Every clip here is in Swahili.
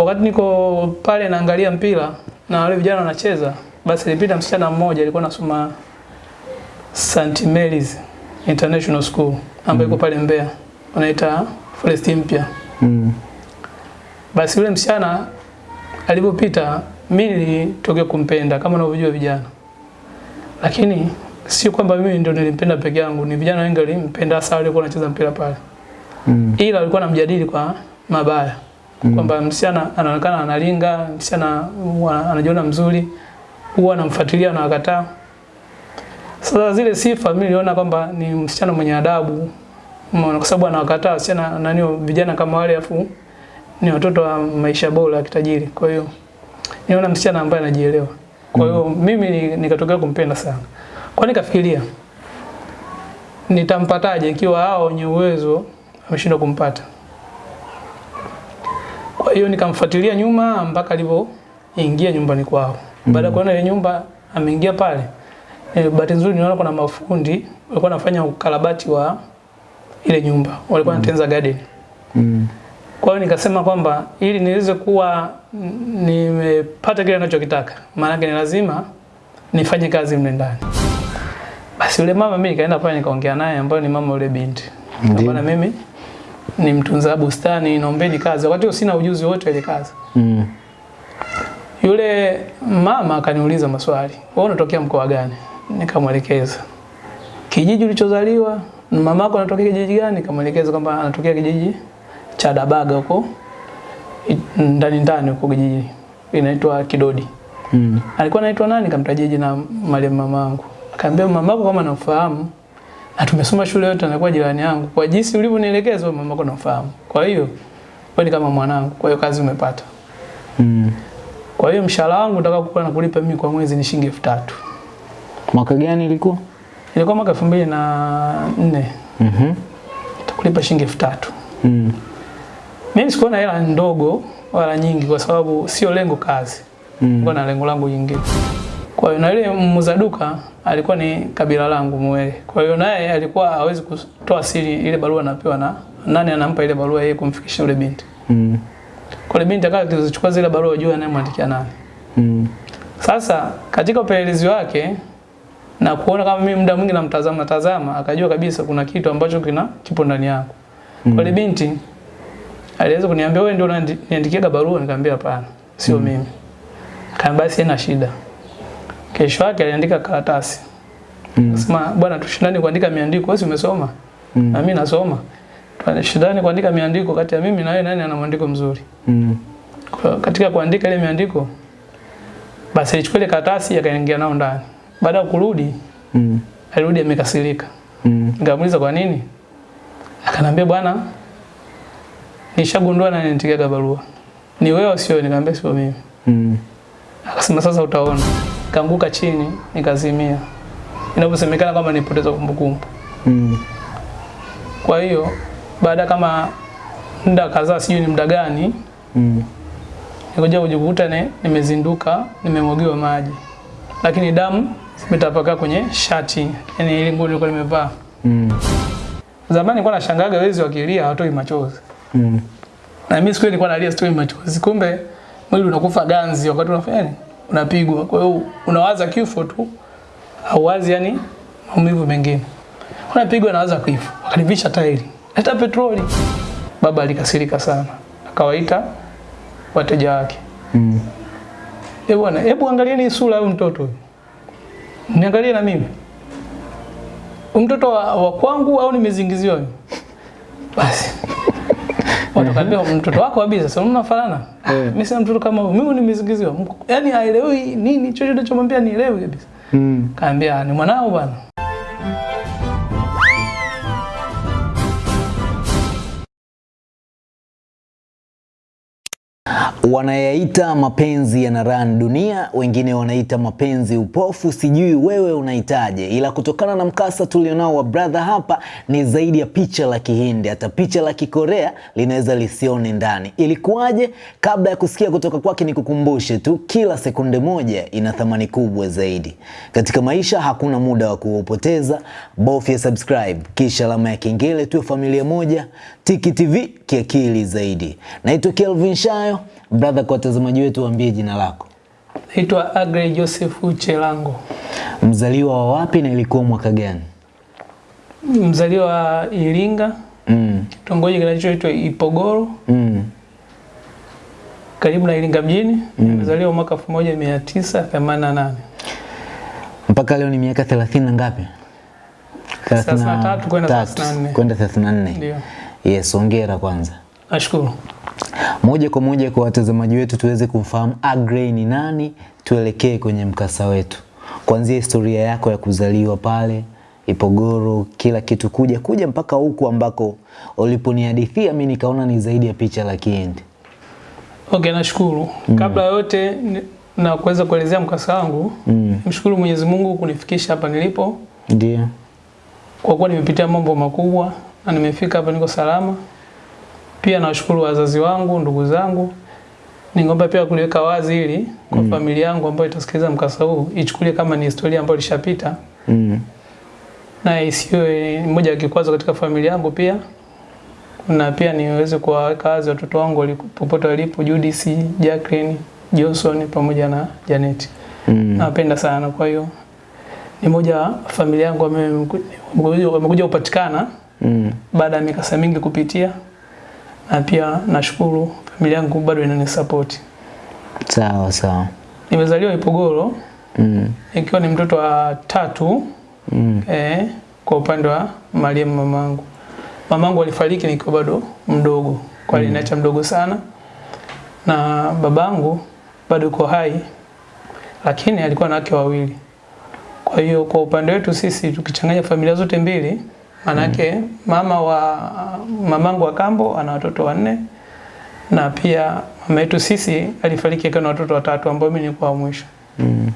wakati niko pale naangalia mpira na wale vijana wanacheza, basi ilipita msichana mmoja alikuwa anasoma St Mary's International School ambayo iko pale Mbeya, wanaita Forest mpya. Mm. Basi yule msichana alipopita, mimi nilitokea kumpenda kama unavyojua vijana, lakini sio kwamba mimi ndio nilimpenda peke yangu, ni vijana wengi walimpenda, hasa walikuwa wanacheza mpira pale Mm. ila walikuwa namjadili kwa mabaya mm. kwamba msichana anaonekana analinga, msichana anajiona mzuri, huwa anamfuatilia na wakataa. Sasa zile sifa mimi niliona kwamba ni msichana mwenye adabu, kwa sababu anawakataa wasichana nani, vijana kama wale, afu ni watoto wa maisha bora ya kitajiri. Kwa hiyo niona msichana ambaye anajielewa. Kwa hiyo mm. mimi ni- nikatokea kumpenda sana. Kwa nikafikiria nitampataje ikiwa hao wenye uwezo ameshindwa kumpata. Kwa hiyo nikamfuatilia nyuma mpaka alipoingia nyumbani kwao. Baada ya kuona ile nyumba ameingia pale, e, bahati nzuri niona kuna mafundi walikuwa wanafanya ukarabati wa ile nyumba, walikuwa wanatengeneza mm. garden. Mm. Kwa hiyo nikasema kwamba ili niweze kuwa nimepata kile ninachokitaka, maana yake ni lazima nifanye kazi mle ndani. Basi yule mama mimi nikaenda pale nikaongea naye ambaye ni mama yule binti. Bwana mimi ni mtunza bustani, naombeni kazi. Wakati sina ujuzi wote ile kazi. Mm. Yule mama akaniuliza maswali. Wewe unatokea mkoa gani? Nikamwelekeza. Kijiji ulichozaliwa, na yako anatokea kijiji gani? Nikamwelekeza kwamba anatokea kijiji cha Dabaga huko ndani ndani huko kijiji inaitwa Kidodi. Mm. Alikuwa anaitwa nani? Nikamtajia jina mama yangu Akaambia mama yako kama namfahamu na tumesoma shule yote, anakuwa jirani yangu. Kwa jinsi ulivyonielekeza wewe yako namfahamu. Kwa hiyo wewe ni kama mwanangu, kwa hiyo kazi umepata. Mm. Kwa hiyo mshahara wangu nataka kukula na nakulipa mimi kwa mwezi ni shilingi elfu tatu. Mwaka gani ilikuwa? Ilikuwa mwaka elfu mbili na nne Mhm. takulipa shilingi elfu tatu. Mm. Mimi sikuona hela ndogo wala nyingi, kwa sababu sio lengo kazi, Mm. Kwa na lengo langu jingine. Kwa hiyo na yule muuza duka alikuwa ni kabila langu Mwele, kwa hiyo naye alikuwa hawezi kutoa siri ile barua anapewa na nani anampa ile barua yeye kumfikishia yule binti. Mm. Kwa yule binti akawa akizichukua zile barua juu anayemwandikia nani. Mm. Sasa katika upelelezi wake na kuona kama mimi muda mwingi namtazama natazama, akajua kabisa kuna kitu ambacho kina kipo ndani yangu. Mm. Kwa ile binti aliweza kuniambia wewe ndio unaniandikia barua, nikamwambia hapana, sio mm. mimi. Kaambia basi ina shida. Kesho yake aliandika karatasi. Mm. Sema bwana, tushindane kuandika miandiko, wewe umesoma? Mm. Na mimi nasoma. Tushindane kuandika miandiko kati ya mimi na wewe, nani ana mwandiko mzuri? Mm. Kwa katika kuandika ile miandiko basi alichukua ile karatasi akaingia nao ndani. Baada ya kurudi, Mm. alirudi amekasirika. Mm. Nikamuuliza kwa nini? Akanambia bwana, nishagundua nani nitikia barua. Ni wewe sio? Nikamwambia sio mimi. Mm. Akasema sasa utaona. Kaanguka chini, nikazimia. inavyosemekana kama nipoteza kumbukumbu. Mm. Kwa hiyo baada kama muda kadhaa, sijui ni muda gani, Mm. nikuja kujikuta ne, nimezinduka nimemwagiwa maji, lakini damu zimetapakaa kwenye shati, yani ile nguo nilikuwa nimevaa. Mm. Zamani nilikuwa nashangaga wezi wakilia hawatoi machozi, Mm. na mimi siku ile nilikuwa nalia sitoi machozi, kumbe mwili unakufa ganzi wakati unafanya nini, unapigwa. Kwa hiyo unawaza kifo tu, hauwazi yani maumivu mengine. Unapigwa nawaza kifo, wakanivisha tairi, leta petroli. Baba alikasirika sana, akawaita wateja wake Mm. Eh bwana, hebu angalieni sura ya mtoto huyu. Niangalie na mimi. Mtoto wa, wa kwangu au nimezingiziwa mimi? Watakwambia mtoto wako kabisa, sasa mnafanana. Mimi sina mtoto kama huyo. mimi nimezingiziwa. Yaani haelewi nini chochote chomwambia nielewi kabisa. Mm. Kaambia ni mwanao bwana. Wanayaita mapenzi yanaran dunia, wengine wanaita mapenzi upofu, sijui wewe unaitaje, ila kutokana na mkasa tulionao wa brother hapa, ni zaidi ya picha la Kihindi, hata picha la Kikorea linaweza lisione ndani. Ilikuwaje? Kabla ya kusikia kutoka kwake, ni kukumbushe tu, kila sekunde moja ina thamani kubwa zaidi katika maisha. Hakuna muda wa kuupoteza, bofya subscribe kisha alama ya kengele, tuwe familia moja. Tiki TV kiakili zaidi. Naitwa Kelvin Shayo. Brother, kwa watazamaji wetu waambie jina lako. Naitwa Agre Joseph Uchelango. Mzaliwa wa wapi na ilikuwa mwaka gani? mzaliwa wa Iringa, Mm. kitongoji kinachoitwa Ipogoro Mm. karibu na Iringa mjini. Mm. Mzaliwa mwaka 1988. Mpaka leo ni miaka 30 na ngapi? 33 kwenda 34. Kwenda 34. Ndio. Yes, hongera kwanza. Nashukuru. Moja kwa moja kwa watazamaji wetu tuweze kumfahamu Agrey ni nani, tuelekee kwenye mkasa wetu. Kuanzia historia yako ya kuzaliwa pale Ipogoro, kila kitu kuja kuja mpaka huku ambako uliponihadithia mimi nikaona ni zaidi ya picha la kiende. Okay, nashukuru. Mm. Kabla yote na kuweza kuelezea mkasa wangu, Mm. mshukuru Mwenyezi Mungu kunifikisha hapa nilipo Ndio. kwa kuwa nimepitia mambo makubwa na nimefika hapa niko salama. Pia nawashukuru wazazi wangu, ndugu zangu. Ningeomba pia kuliweka wazi ili kwa mm. familia yangu ambayo itasikiliza mkasa huu ichukulie kama ni historia ambayo ilishapita Mm. na isiwe moja ya kikwazo katika familia yangu pia na pia niweze kuwaweka wazi watoto wangu popote walipo, Judith, Jacqueline, Johnson pamoja na Janet. Mm. Nawapenda sana, kwa hiyo ni moja familia yangu wamekuja kupatikana Mm. baada ya mikasa mingi kupitia, na pia nashukuru familia yangu bado inanisapoti. Sawa sawa. Nimezaliwa Ipogoro Mm. ikiwa ni mtoto wa tatu Mm. eh, kwa upande wa mariamu mamangu. Mamangu alifariki nikiwa bado mdogo, kwa aliniacha mdogo sana, na babangu bado yuko hai, lakini alikuwa na wake wawili. Kwa hiyo kwa upande wetu sisi tukichanganya familia zote mbili, manake mama wa mamangu wa kambo ana watoto wanne na pia mama yetu sisi alifariki akiwa na watoto watatu ambao mimi nilikuwa wa mwisho. Mm.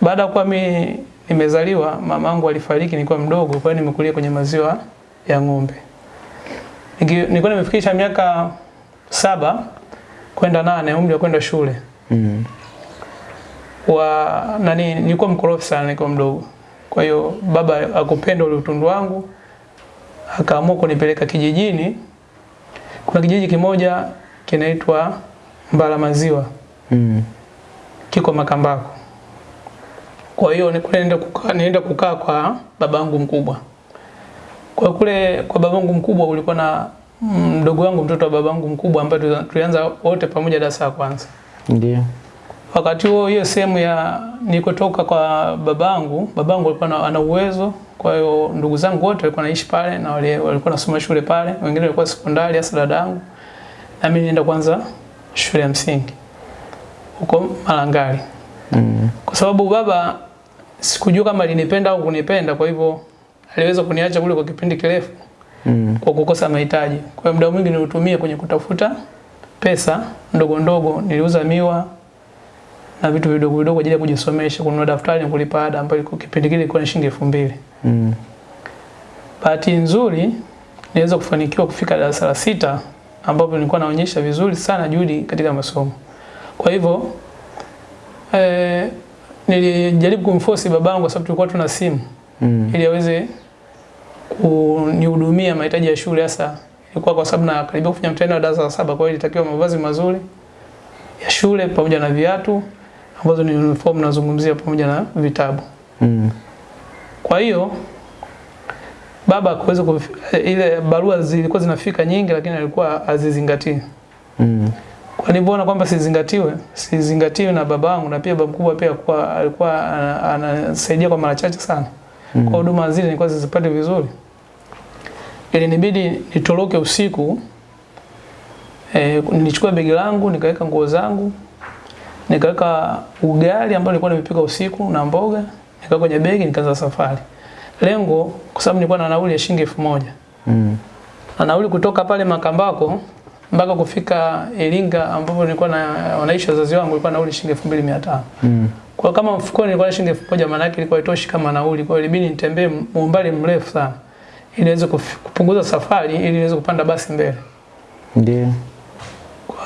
Baada ya kuwa mimi nimezaliwa, mamangu alifariki nilikuwa mdogo, kwa hiyo nimekulia kwenye maziwa ya ng'ombe. Nilikuwa nimefikisha miaka saba kwenda nane, umri wa kwenda shule Mm. wa nani, nilikuwa mkorofi sana nikiwa mdogo. Kwa hiyo baba akupenda ule utundu wangu, akaamua kunipeleka kijijini. Kuna kijiji kimoja kinaitwa Mbala Maziwa Mm. kiko Makambako. Kwa hiyo ni kule nienda kukaa, nienda kukaa kwa babangu mkubwa. Kwa kule kwa babangu mkubwa ulikuwa na mdogo wangu mtoto wa babangu mkubwa ambaye tulianza wote pamoja darasa la kwanza. Ndio. Wakati huo hiyo sehemu ya nilikotoka kwa babangu, babangu alikuwa na- ana uwezo, kwa hiyo ndugu zangu wote walikuwa naishi pale na wale walikuwa nasoma shule pale, wengine walikuwa sekondari, hasa dadangu. Na mimi nenda kwanza shule ya msingi huko Malangali Mm. kwa sababu baba sikujua kama alinipenda au kunipenda, kwa hivyo aliweza kuniacha kule kwa kipindi kirefu Mm. kwa kukosa mahitaji. Kwa hiyo muda mwingi nilitumia kwenye kutafuta pesa ndogo ndogo, niliuza miwa na vitu vidogo vidogo kwa ajili ya kujisomesha, kununua daftari na kulipa ada ambayo kipindi kile ilikuwa ni shilingi elfu mbili. Mm. Bahati nzuri niweza kufanikiwa kufika darasa la sita ambapo nilikuwa naonyesha vizuri sana juhudi katika masomo. Kwa hivyo eh, nilijaribu kumforce babangu kwa sababu tulikuwa tuna simu Mm. ili aweze kunihudumia mahitaji ya shule hasa ilikuwa kwa sababu na karibia kufanya mtihani wa darasa la saba, kwa hiyo ilitakiwa mavazi mazuri ya shule pamoja na viatu ambazo ni uniform nazungumzia pamoja na vitabu. Mm. Kwa hiyo baba kuweza ile barua zilikuwa zinafika nyingi, lakini alikuwa azizingatii. Mm. Kwa nilivyoona kwamba sizingatiwe, sizingatiwe na baba wangu na pia baba mkubwa pia kwa alikuwa ana- anasaidia kwa mara chache sana. Mm. Kwa huduma zile nilikuwa sizipati vizuri. Ilinibidi nitoroke usiku. Eh, nilichukua begi langu, nikaweka nguo zangu, nikaweka ugali ambao nilikuwa nimepika usiku na mboga, nikaweka kwenye begi nikaanza safari. Lengo kwa sababu nilikuwa na nauli ya shilingi elfu moja Mm. na nauli kutoka pale Makambako mpaka kufika Iringa ambapo nilikuwa na wanaishi wazazi wangu ilikuwa nauli shilingi elfu mbili mia tano. Mm. Kwa kama mfukoni nilikuwa na shilingi elfu moja maana yake ilikuwa itoshi kama nauli. Kwa hiyo ilibidi nitembee umbali mrefu sana ili niweze kupunguza safari ili niweze kupanda basi mbele. Ndio.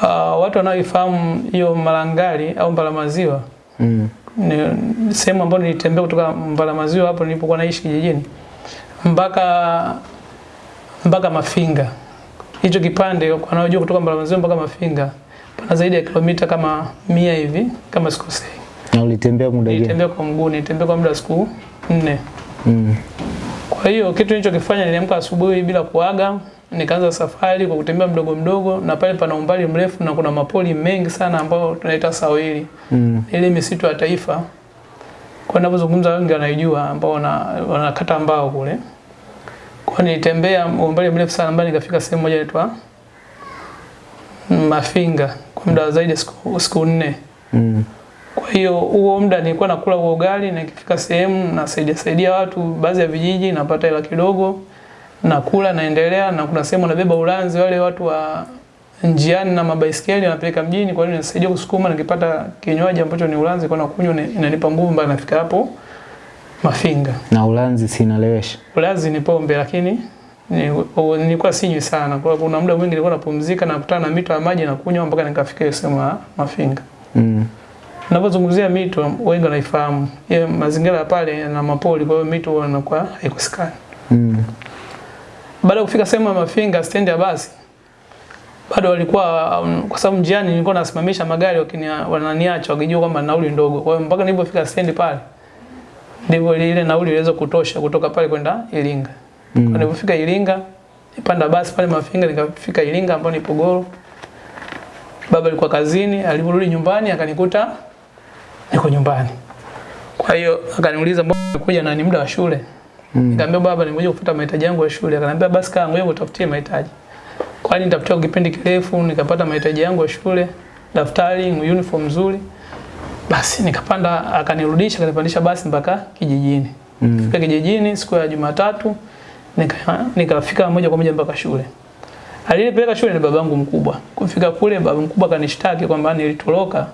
Kwa watu wanaoifahamu hiyo Malangali au Mbalamaziwa Mm. ni sehemu ambayo nilitembea kutoka Mbalamaziwa hapo nilipokuwa naishi kijijini mpaka mpaka Mafinga. Hicho kipande wanaojua kutoka Mbalamaziwa mpaka Mafinga pana zaidi ya kilomita kama mia hivi kama sikosei. Na ulitembea muda gani? Nilitembea kwa mguu, nilitembea kwa muda wa siku nne. Mm. Kwa hiyo kitu nilichokifanya niliamka asubuhi bila kuaga, nikaanza safari kwa kutembea mdogo mdogo, na pale pana umbali mrefu na kuna mapoli mengi sana ambayo tunaita sawili, Mm. ile misitu ya taifa. Kwa ninapozungumza wengi wanaijua, ambao wana wanakata mbao kule. Kwa nilitembea umbali mrefu sana, mbali nikafika sehemu moja inaitwa Mafinga kwa muda zaidi siku, siku nne. Mm. Kwa hiyo huo muda nilikuwa nakula huo ugali na nikifika sehemu nasaidia saidia watu baadhi ya vijiji napata hela kidogo nakula naendelea na kuna sehemu nabeba ulanzi wale watu wa njiani na mabaiskeli napeleka mjini kwa hiyo nisaidia kusukuma nikipata kinywaji ambacho ni ulanzi kwa nakunywa ni- inanipa nguvu mpaka nafika hapo Mafinga. Na Ulanzi sinalewesha. Ulanzi ni pombe lakini ni- nilikuwa sinywi sana. Kwa kuna muda mwingi nilikuwa napumzika na kukutana na mito ya maji na kunywa mpaka nikafika hiyo sehemu ya Mafinga. Mm. Ninapozungumzia mito wengi wanaifahamu. Ye, mazingira ya pale na mapoli kwa hiyo mito wanakuwa haikusikani. haikosekani. Mm. Baada ya kufika sehemu ya Mafinga stendi ya basi bado walikuwa um, kwa sababu njiani nilikuwa nasimamisha magari wakinia wananiacha wakijua kwamba nauli ndogo. Kwa hiyo mpaka nilipofika stendi pale ndivyo ile nauli iliweza kutosha kutoka pale kwenda Iringa. Mm. Kwa nilipofika Iringa nipanda basi pale Mafinga nikafika Iringa ambapo ni Pogoro. Baba alikuwa kazini, aliporudi nyumbani akanikuta niko nyumbani. Kwa hiyo akaniuliza mbona umekuja na ni muda wa shule? Mm. Nikamwambia baba nimekuja kufuta mahitaji yangu ya shule. Akaniambia basi kaa ngoja utafutie mahitaji. Kwa hiyo nitafutia kipindi kirefu nikapata mahitaji yangu ya shule, daftari, uniform nzuri. Basi nikapanda akanirudisha akanipandisha basi mpaka kijijini. Mm. Fika kijijini siku ya Jumatatu nika nikafika moja kwa moja mpaka shule. Alinipeleka shule ni babangu mkubwa. Kufika kule baba mkubwa kanishtaki kwamba nilitoroka.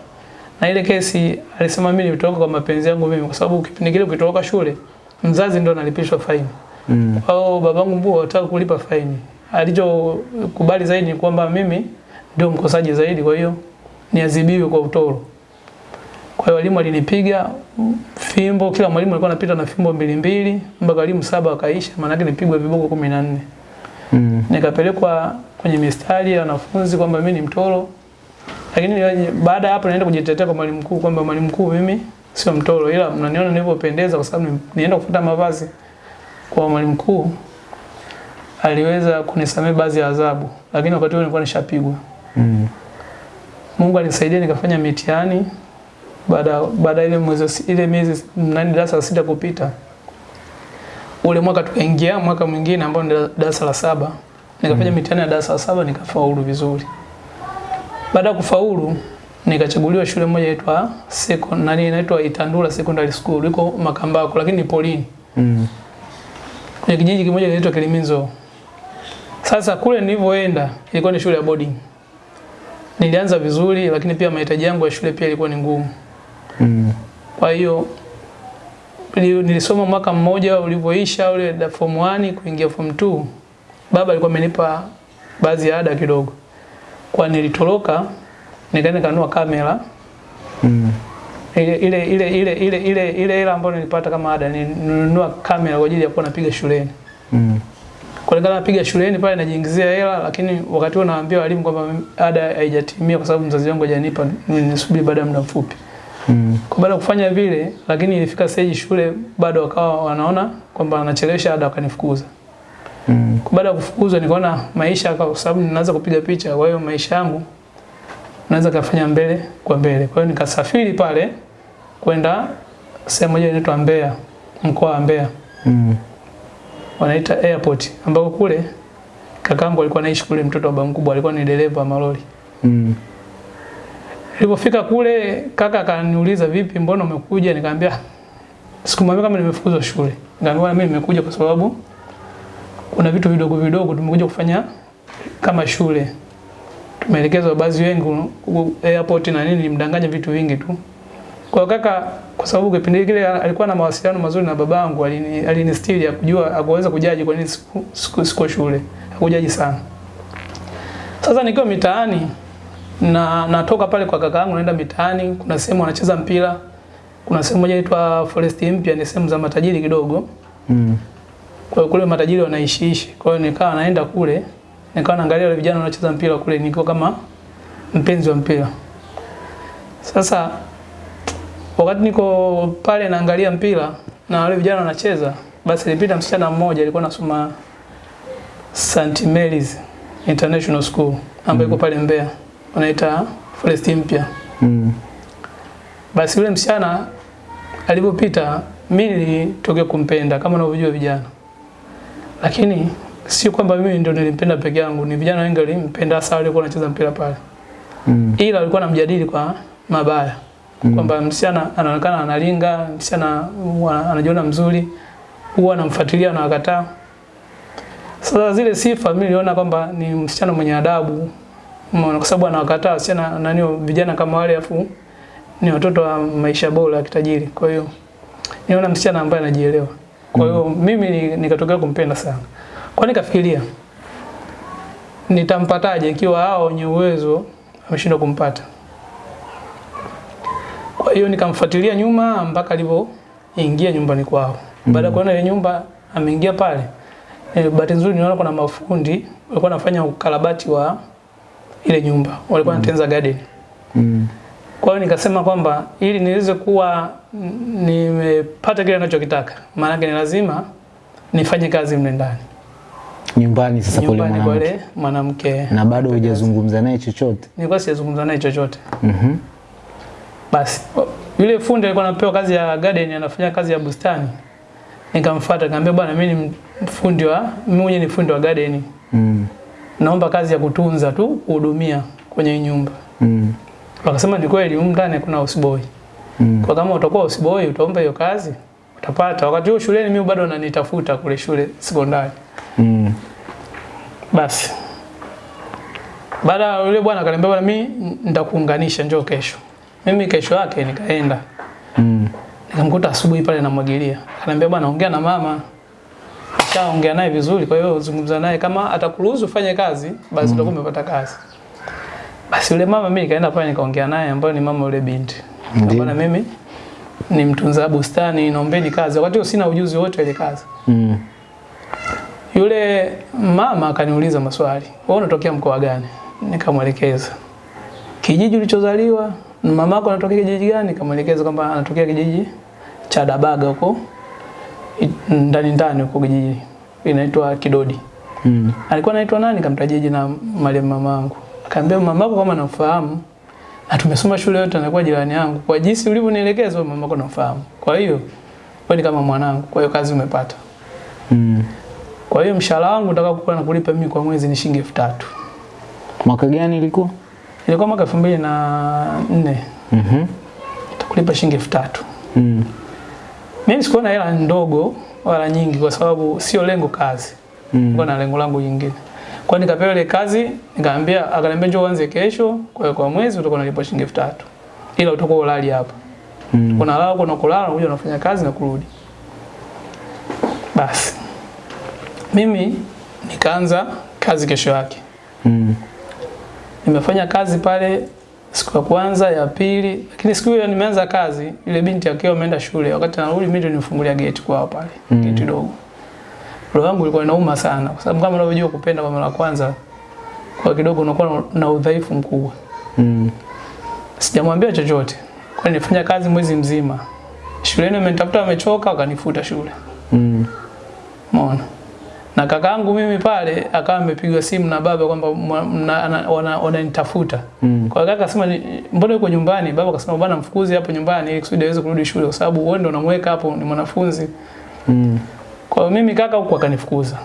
Na ile kesi alisema mimi nilitoroka kwa mapenzi yangu mimi kwa sababu kipindi kile ukitoroka shule mzazi ndo analipishwa faini. Mm. au babangu mkubwa hataki kulipa faini. Alichokubali zaidi ni kwamba mimi ndio mkosaji zaidi kwa hiyo niadhibiwe kwa utoro. Kwa hiyo walimu alinipiga fimbo, kila mwalimu alikuwa anapita na fimbo mbili mbili mpaka walimu saba wakaisha, maana yake nipigwe viboko 14. Mm. Nikapelekwa kwenye mistari ya wanafunzi kwamba mimi ni mtoro. Lakini baada ya hapo naenda kujitetea kwa mwalimu mkuu kwamba mwalimu mkuu mimi sio mtoro ila mnaniona nilivyopendeza kwa sababu nienda kufuata mavazi kwa mwalimu mkuu aliweza kunisamea baadhi ya adhabu, lakini wakati huo nilikuwa nishapigwa. Mm. Mungu alinisaidia nikafanya mitihani baada baada ile mwezi ile miezi nani darasa la sita kupita. Ule mwaka tukaingia mwaka mwingine ambao ni darasa la saba. Nikafanya mm. mitihani ya darasa la saba nikafaulu vizuri. Baada ya kufaulu nikachaguliwa shule moja inaitwa Seko nani inaitwa Itandula Secondary School iko Makambako lakini ni polini. Mm. Kwenye kijiji kimoja kinaitwa Kiliminzo. Sasa kule nilivyoenda ilikuwa ni shule ya boarding. Nilianza vizuri lakini pia mahitaji yangu ya shule pia ilikuwa ni ngumu. Mm. Kwa hiyo nilisoma mwaka mmoja ulivyoisha ule da form 1 kuingia form 2. Baba alikuwa amenipa baadhi ya ada kidogo. Kwa nilitoroka nikaenda kanunua kamera Mm. ile ile ile ile ile ile ile hela ambayo nilipata kama ada nilinunua kamera kwa ajili ya kuwa napiga shuleni. Mm. Kulingana napiga shuleni pale najiingizia hela, lakini wakati huo naambia walimu kwamba ada haijatimia kwa sababu mzazi wangu hajanipa, nisubiri baada ya muda mfupi. Mm. Kwa baada ya kufanya vile, lakini ilifika stage shule bado wakawa wanaona kwamba anachelewesha ada, wakanifukuza. Mm. Kwa baada ya kufukuzwa, nikaona maisha, kwa sababu ninaanza kupiga picha, kwa hiyo maisha yangu naweza kafanya mbele kwa mbele. Kwa hiyo nikasafiri pale kwenda sehemu moja inaitwa Mbeya, mkoa wa Mbeya Mm. wanaita airport ambako kule kakangu alikuwa anaishi kule, mtoto wa baba mkubwa alikuwa ni dereva wa malori. Mm. Nilipofika kule kaka akaniuliza vipi, mbona umekuja? Nikamwambia sikumwambia kama nimefukuzwa shule. Nikamwambia mimi nimekuja kwa sababu kuna vitu vidogo vidogo tumekuja kufanya kama shule. Tumeelekezwa baadhi wengi airport na nini, nimdanganya vitu vingi tu. Kwa kaka, kwa sababu kipindi kile alikuwa na mawasiliano mazuri na babangu, alini alinistiri ya kujua akuweza kujaji kwa nini siku, siku, siku shule. Hakujaji sana. Sasa nikiwa mitaani na natoka pale kwa kaka yangu naenda mitaani, kuna sehemu wanacheza mpira. Kuna sehemu moja inaitwa Forest Mpya, ni sehemu za matajiri kidogo. Mm. Kwa kule matajiri wanaishiishi. Kwa hiyo nikawa naenda kule, nikawa naangalia wale vijana wanacheza mpira kule, niko kama mpenzi wa mpira. Sasa wakati niko pale naangalia mpira na wale vijana wanacheza, basi ilipita msichana mmoja alikuwa anasoma St Mary's International School ambayo iko pale Mbeya, wanaita Forest mpya. Mm. Basi yule msichana alipopita, mimi nilitokea kumpenda kama unavyojua vijana, lakini sio kwamba mimi ndio nilimpenda peke yangu, ni vijana wengi walimpenda, hasa wale walikuwa wanacheza mpira pale, Mm. ila walikuwa wanamjadili kwa mabaya Mm. kwamba msichana anaonekana analinga, msichana anajiona mzuri, huwa anamfuatilia na wakataa. Sasa zile sifa mimi niliona kwamba ni msichana mwenye adabu, kwa sababu anawakataa wasichana nani, vijana kama wale, afu ni watoto wa maisha bora ya kitajiri. Kwa hiyo niona msichana ambaye anajielewa. Kwa hiyo mimi ni- nikatokea kumpenda sana. Kwa nikafikiria nitampataje ikiwa hao wenye uwezo ameshindwa kumpata. Kwa hiyo nikamfuatilia nyuma mpaka alipoingia nyumbani kwao. Baada ya kuona ile nyumba ameingia pale, e, bahati nzuri niona kuna mafundi walikuwa wanafanya ukarabati wa ile nyumba, walikuwa wanatengeneza garden. Mm. Kwa hiyo nikasema kwamba ili niweze kuwa nimepata kile ninachokitaka, maana ni lazima nifanye kazi mle ndani Nyumbani sasa kule mwanamke. mwanamke. Na bado hujazungumza naye chochote. Nilikuwa sijazungumza naye chochote. Mhm. mm Basi yule fundi alikuwa anapewa kazi ya garden, anafanya kazi ya bustani. Nikamfuata nikamwambia, bwana, mimi ni fundi wa mimi mwenyewe ni fundi wa garden, Mm. naomba kazi ya kutunza tu, kuhudumia kwenye nyumba. Mm. Wakasema ni kweli, huko ndani kuna houseboy. Mm. Kwa kama utakuwa houseboy utaomba hiyo kazi utapata. Wakati huo shuleni mimi bado nanitafuta kule shule sekondari. Mm. Basi baada ya yule bwana akaniambia, bwana, mimi nitakuunganisha, njoo kesho. Mimi kesho yake nikaenda Mm. nikamkuta asubuhi pale namwagilia. Akaniambia, bwana, ongea na mama, nishaongea naye vizuri, kwa hiyo zungumza naye, kama atakuruhusu ufanye kazi, basi mm. umepata kazi. Basi yule mama mimi nikaenda pale nikaongea naye, ambaye ni mama yule binti. Bwana, mimi ni mtunza bustani, naombeni kazi. Wakati huo sina ujuzi wote ile kazi. Mm. Yule mama akaniuliza maswali, wewe unatokea mkoa gani? Nikamwelekeza kijiji ulichozaliwa, mamako anatokea kijiji gani? Nikamwelekeza kwamba anatokea kijiji cha Dabaga huko ndani ndani huko kijiji inaitwa Kidodi. Mm. Alikuwa anaitwa nani? Nikamtajia jina mali mamangu. Akaambia mamako kama namfahamu na tumesoma shule yote, anakuwa jirani yangu. Kwa jinsi ulivyonielekeza mamako namfahamu. Kwa hiyo wewe ni kama mwanangu, kwa hiyo kazi umepata. Mm. Kwa hiyo mshahara wangu utakapokuwa nakulipa mimi kwa mwezi ni shilingi elfu tatu. Mwaka gani ilikuwa? Ilikuwa mwaka elfu mbili na nne Mhm. nitakulipa shilingi elfu tatu. Mm. Mimi sikuona hela ndogo wala nyingi, kwa sababu sio lengo kazi, Mm. Kwa na lengo langu jingine. Kwa hiyo nikapewa ile kazi, nikaambia, akaniambia njoo uanze kesho, kwa hiyo kwa mwezi utakuwa unalipwa shilingi elfu tatu, ila utakuwa ulali hapa. Mm. Kuna lao kuna kulala, unakuja unafanya kazi na kurudi. Basi mimi nikaanza kazi kesho yake. Mm. Nimefanya kazi pale siku ya kwanza, ya pili, lakini siku hiyo nimeanza kazi, ile binti akiwa ameenda shule, wakati anarudi mimi ndio nifungulia geti kwao pale, Mm. geti dogo. Roho yangu ilikuwa inauma sana, kwa sababu kama unavyojua kupenda kwa mara kwanza, kwa kidogo unakuwa na- udhaifu mkubwa. Mm. Sijamwambia chochote, kwa nilifanya kazi mwezi mzima. Shuleni amenitafuta amechoka akanifuta shule. Mm. Umeona? Na kakaangu mimi pale akawa amepigwa simu na baba kwamba wananitafuta. Mm. Kwa kaka akasema mbona yuko nyumbani? Baba akasema bwana mfukuzi hapo nyumbani ili kusudi aweze kurudi shule kwa sababu wewe ndio unamweka hapo ni mwanafunzi. Mm. Kwa hiyo mimi kaka huko akanifukuza.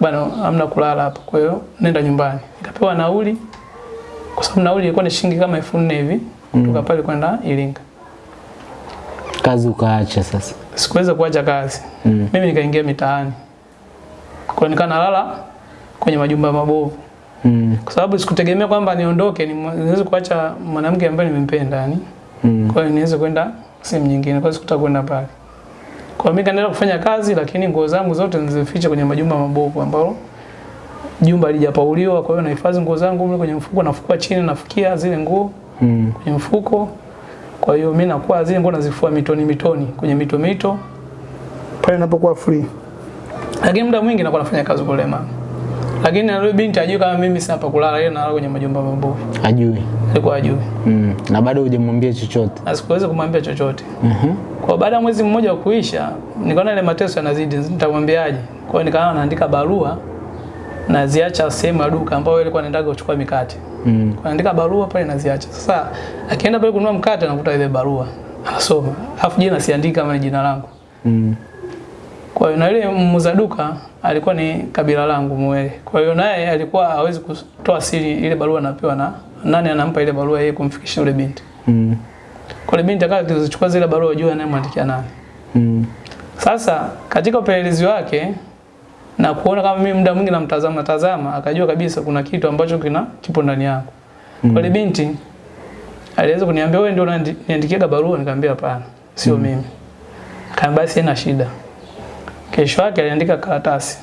Bwana hamna kulala hapa. Kwa hiyo nenda nyumbani. Nikapewa nauli. Kwa sababu nauli ilikuwa ni shilingi kama elfu nne hivi kutoka pale kwenda Iringa. Kazi ukaacha sasa. Sikuweza kuacha kazi. Mm. Mimi nikaingia mitaani. Kwa nika nikaa nalala kwenye majumba mabovu. Mm. Kwa sababu sikutegemea kwamba niondoke ni- niweze kuacha mwanamke ambaye nimempenda yani. Mm. Kwa hiyo niweze kwenda sehemu nyingine. Kwa hiyo sikutaka kwenda pale. Kwa mimi kaendelea kufanya kazi lakini nguo zangu zote nilizificha kwenye majumba mabovu ambao jumba halijapauliwa. Kwa hiyo nahifadhi nguo zangu mle kwenye mfuko, nafukua chini, nafukia zile nguo Mm. kwenye mfuko. Kwa hiyo mimi nakuwa zile nguo nazifua mitoni mitoni kwenye mito mito pale ninapokuwa free. Lakini muda mwingi nakuwa nafanya kazi kule mama. Lakini na yule binti ajui kama mimi sina pa kulala, yeye analala kwenye majumba mabovu. Ajui. Alikuwa ajui. Mm. Na bado hujamwambia chochote. Na sikuweza kumwambia chochote. Mhm. Kwa baada ya mwezi mmoja kuisha, nikaona ile mateso yanazidi, nitamwambiaje? Kwa hiyo nikaanza naandika barua naziacha sehemu ya duka ambayo ilikuwa naendaga kuchukua mikate. Mm. Kwa naandika barua pale naziacha. Sasa akienda pale kununua mkate anakuta ile barua. Anasoma. Alafu jina siandika kama ni jina langu. Mm. Kwa hiyo na yule muuza duka alikuwa ni kabila langu Mwele. Kwa hiyo naye alikuwa hawezi kutoa siri ile barua anapewa na nani anampa ile barua yeye kumfikishia yule binti. Mm. Kwa yule binti akawa akizichukua zile barua jua anayemwandikia nani. Mm. Sasa katika upelelezi wake na kuona kama mimi muda mwingi namtazama tazama, akajua kabisa kuna kitu ambacho kina kipo ndani yangu. Mm. Kwa ile binti aliweza kuniambia wewe ndio unaniandikia barua, nikamwambia hapana, sio mm. mimi. Kaambia basi haina shida. Kesho yake aliandika karatasi.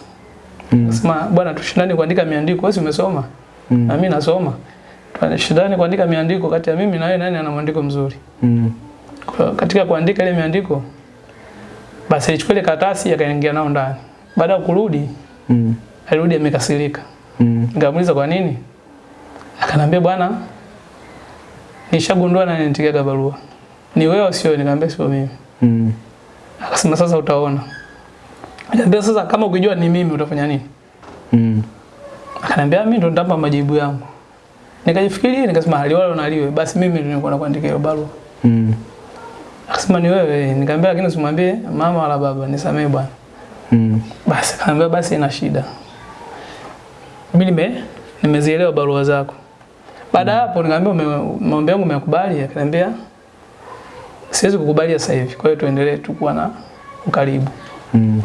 Mm. Sema bwana tushindane kuandika miandiko, wewe umesoma? Mm. Na mimi nasoma. Tushindane kuandika miandiko kati ya mimi na wewe nani ana mwandiko mzuri. Mm. Kwa katika kuandika ile miandiko basi alichukua ile karatasi akaingia nao ndani. Baada ya kurudi Mm. alirudi amekasirika. Mm. Nikamuuliza kwa nini? Akanambia bwana nishagundua nani nitikia barua. Ni wewe sio? Nikamwambia sio mimi. Mm. Akasema sasa utaona. Akaniambia sasa kama ukijua ni mimi utafanya nini? Mm. Akaniambia mimi ndo nitampa majibu yangu. Nikajifikiria nikasema aliwalo na liwe basi mimi ndo nilikuwa nakuandikia hiyo barua. Mm. Akasema ni wewe. Nikamwambia lakini usimwambie mama wala baba, nisamee bwana. Mm. Basi akaniambia basi ina shida. Mimi nime nimezielewa barua zako. Baada mm. hapo nikamwambia maombi yangu umekubali? Akaniambia siwezi kukubalia sasa hivi. Kwa hiyo tuendelee tu kuwa na ukaribu. Mm.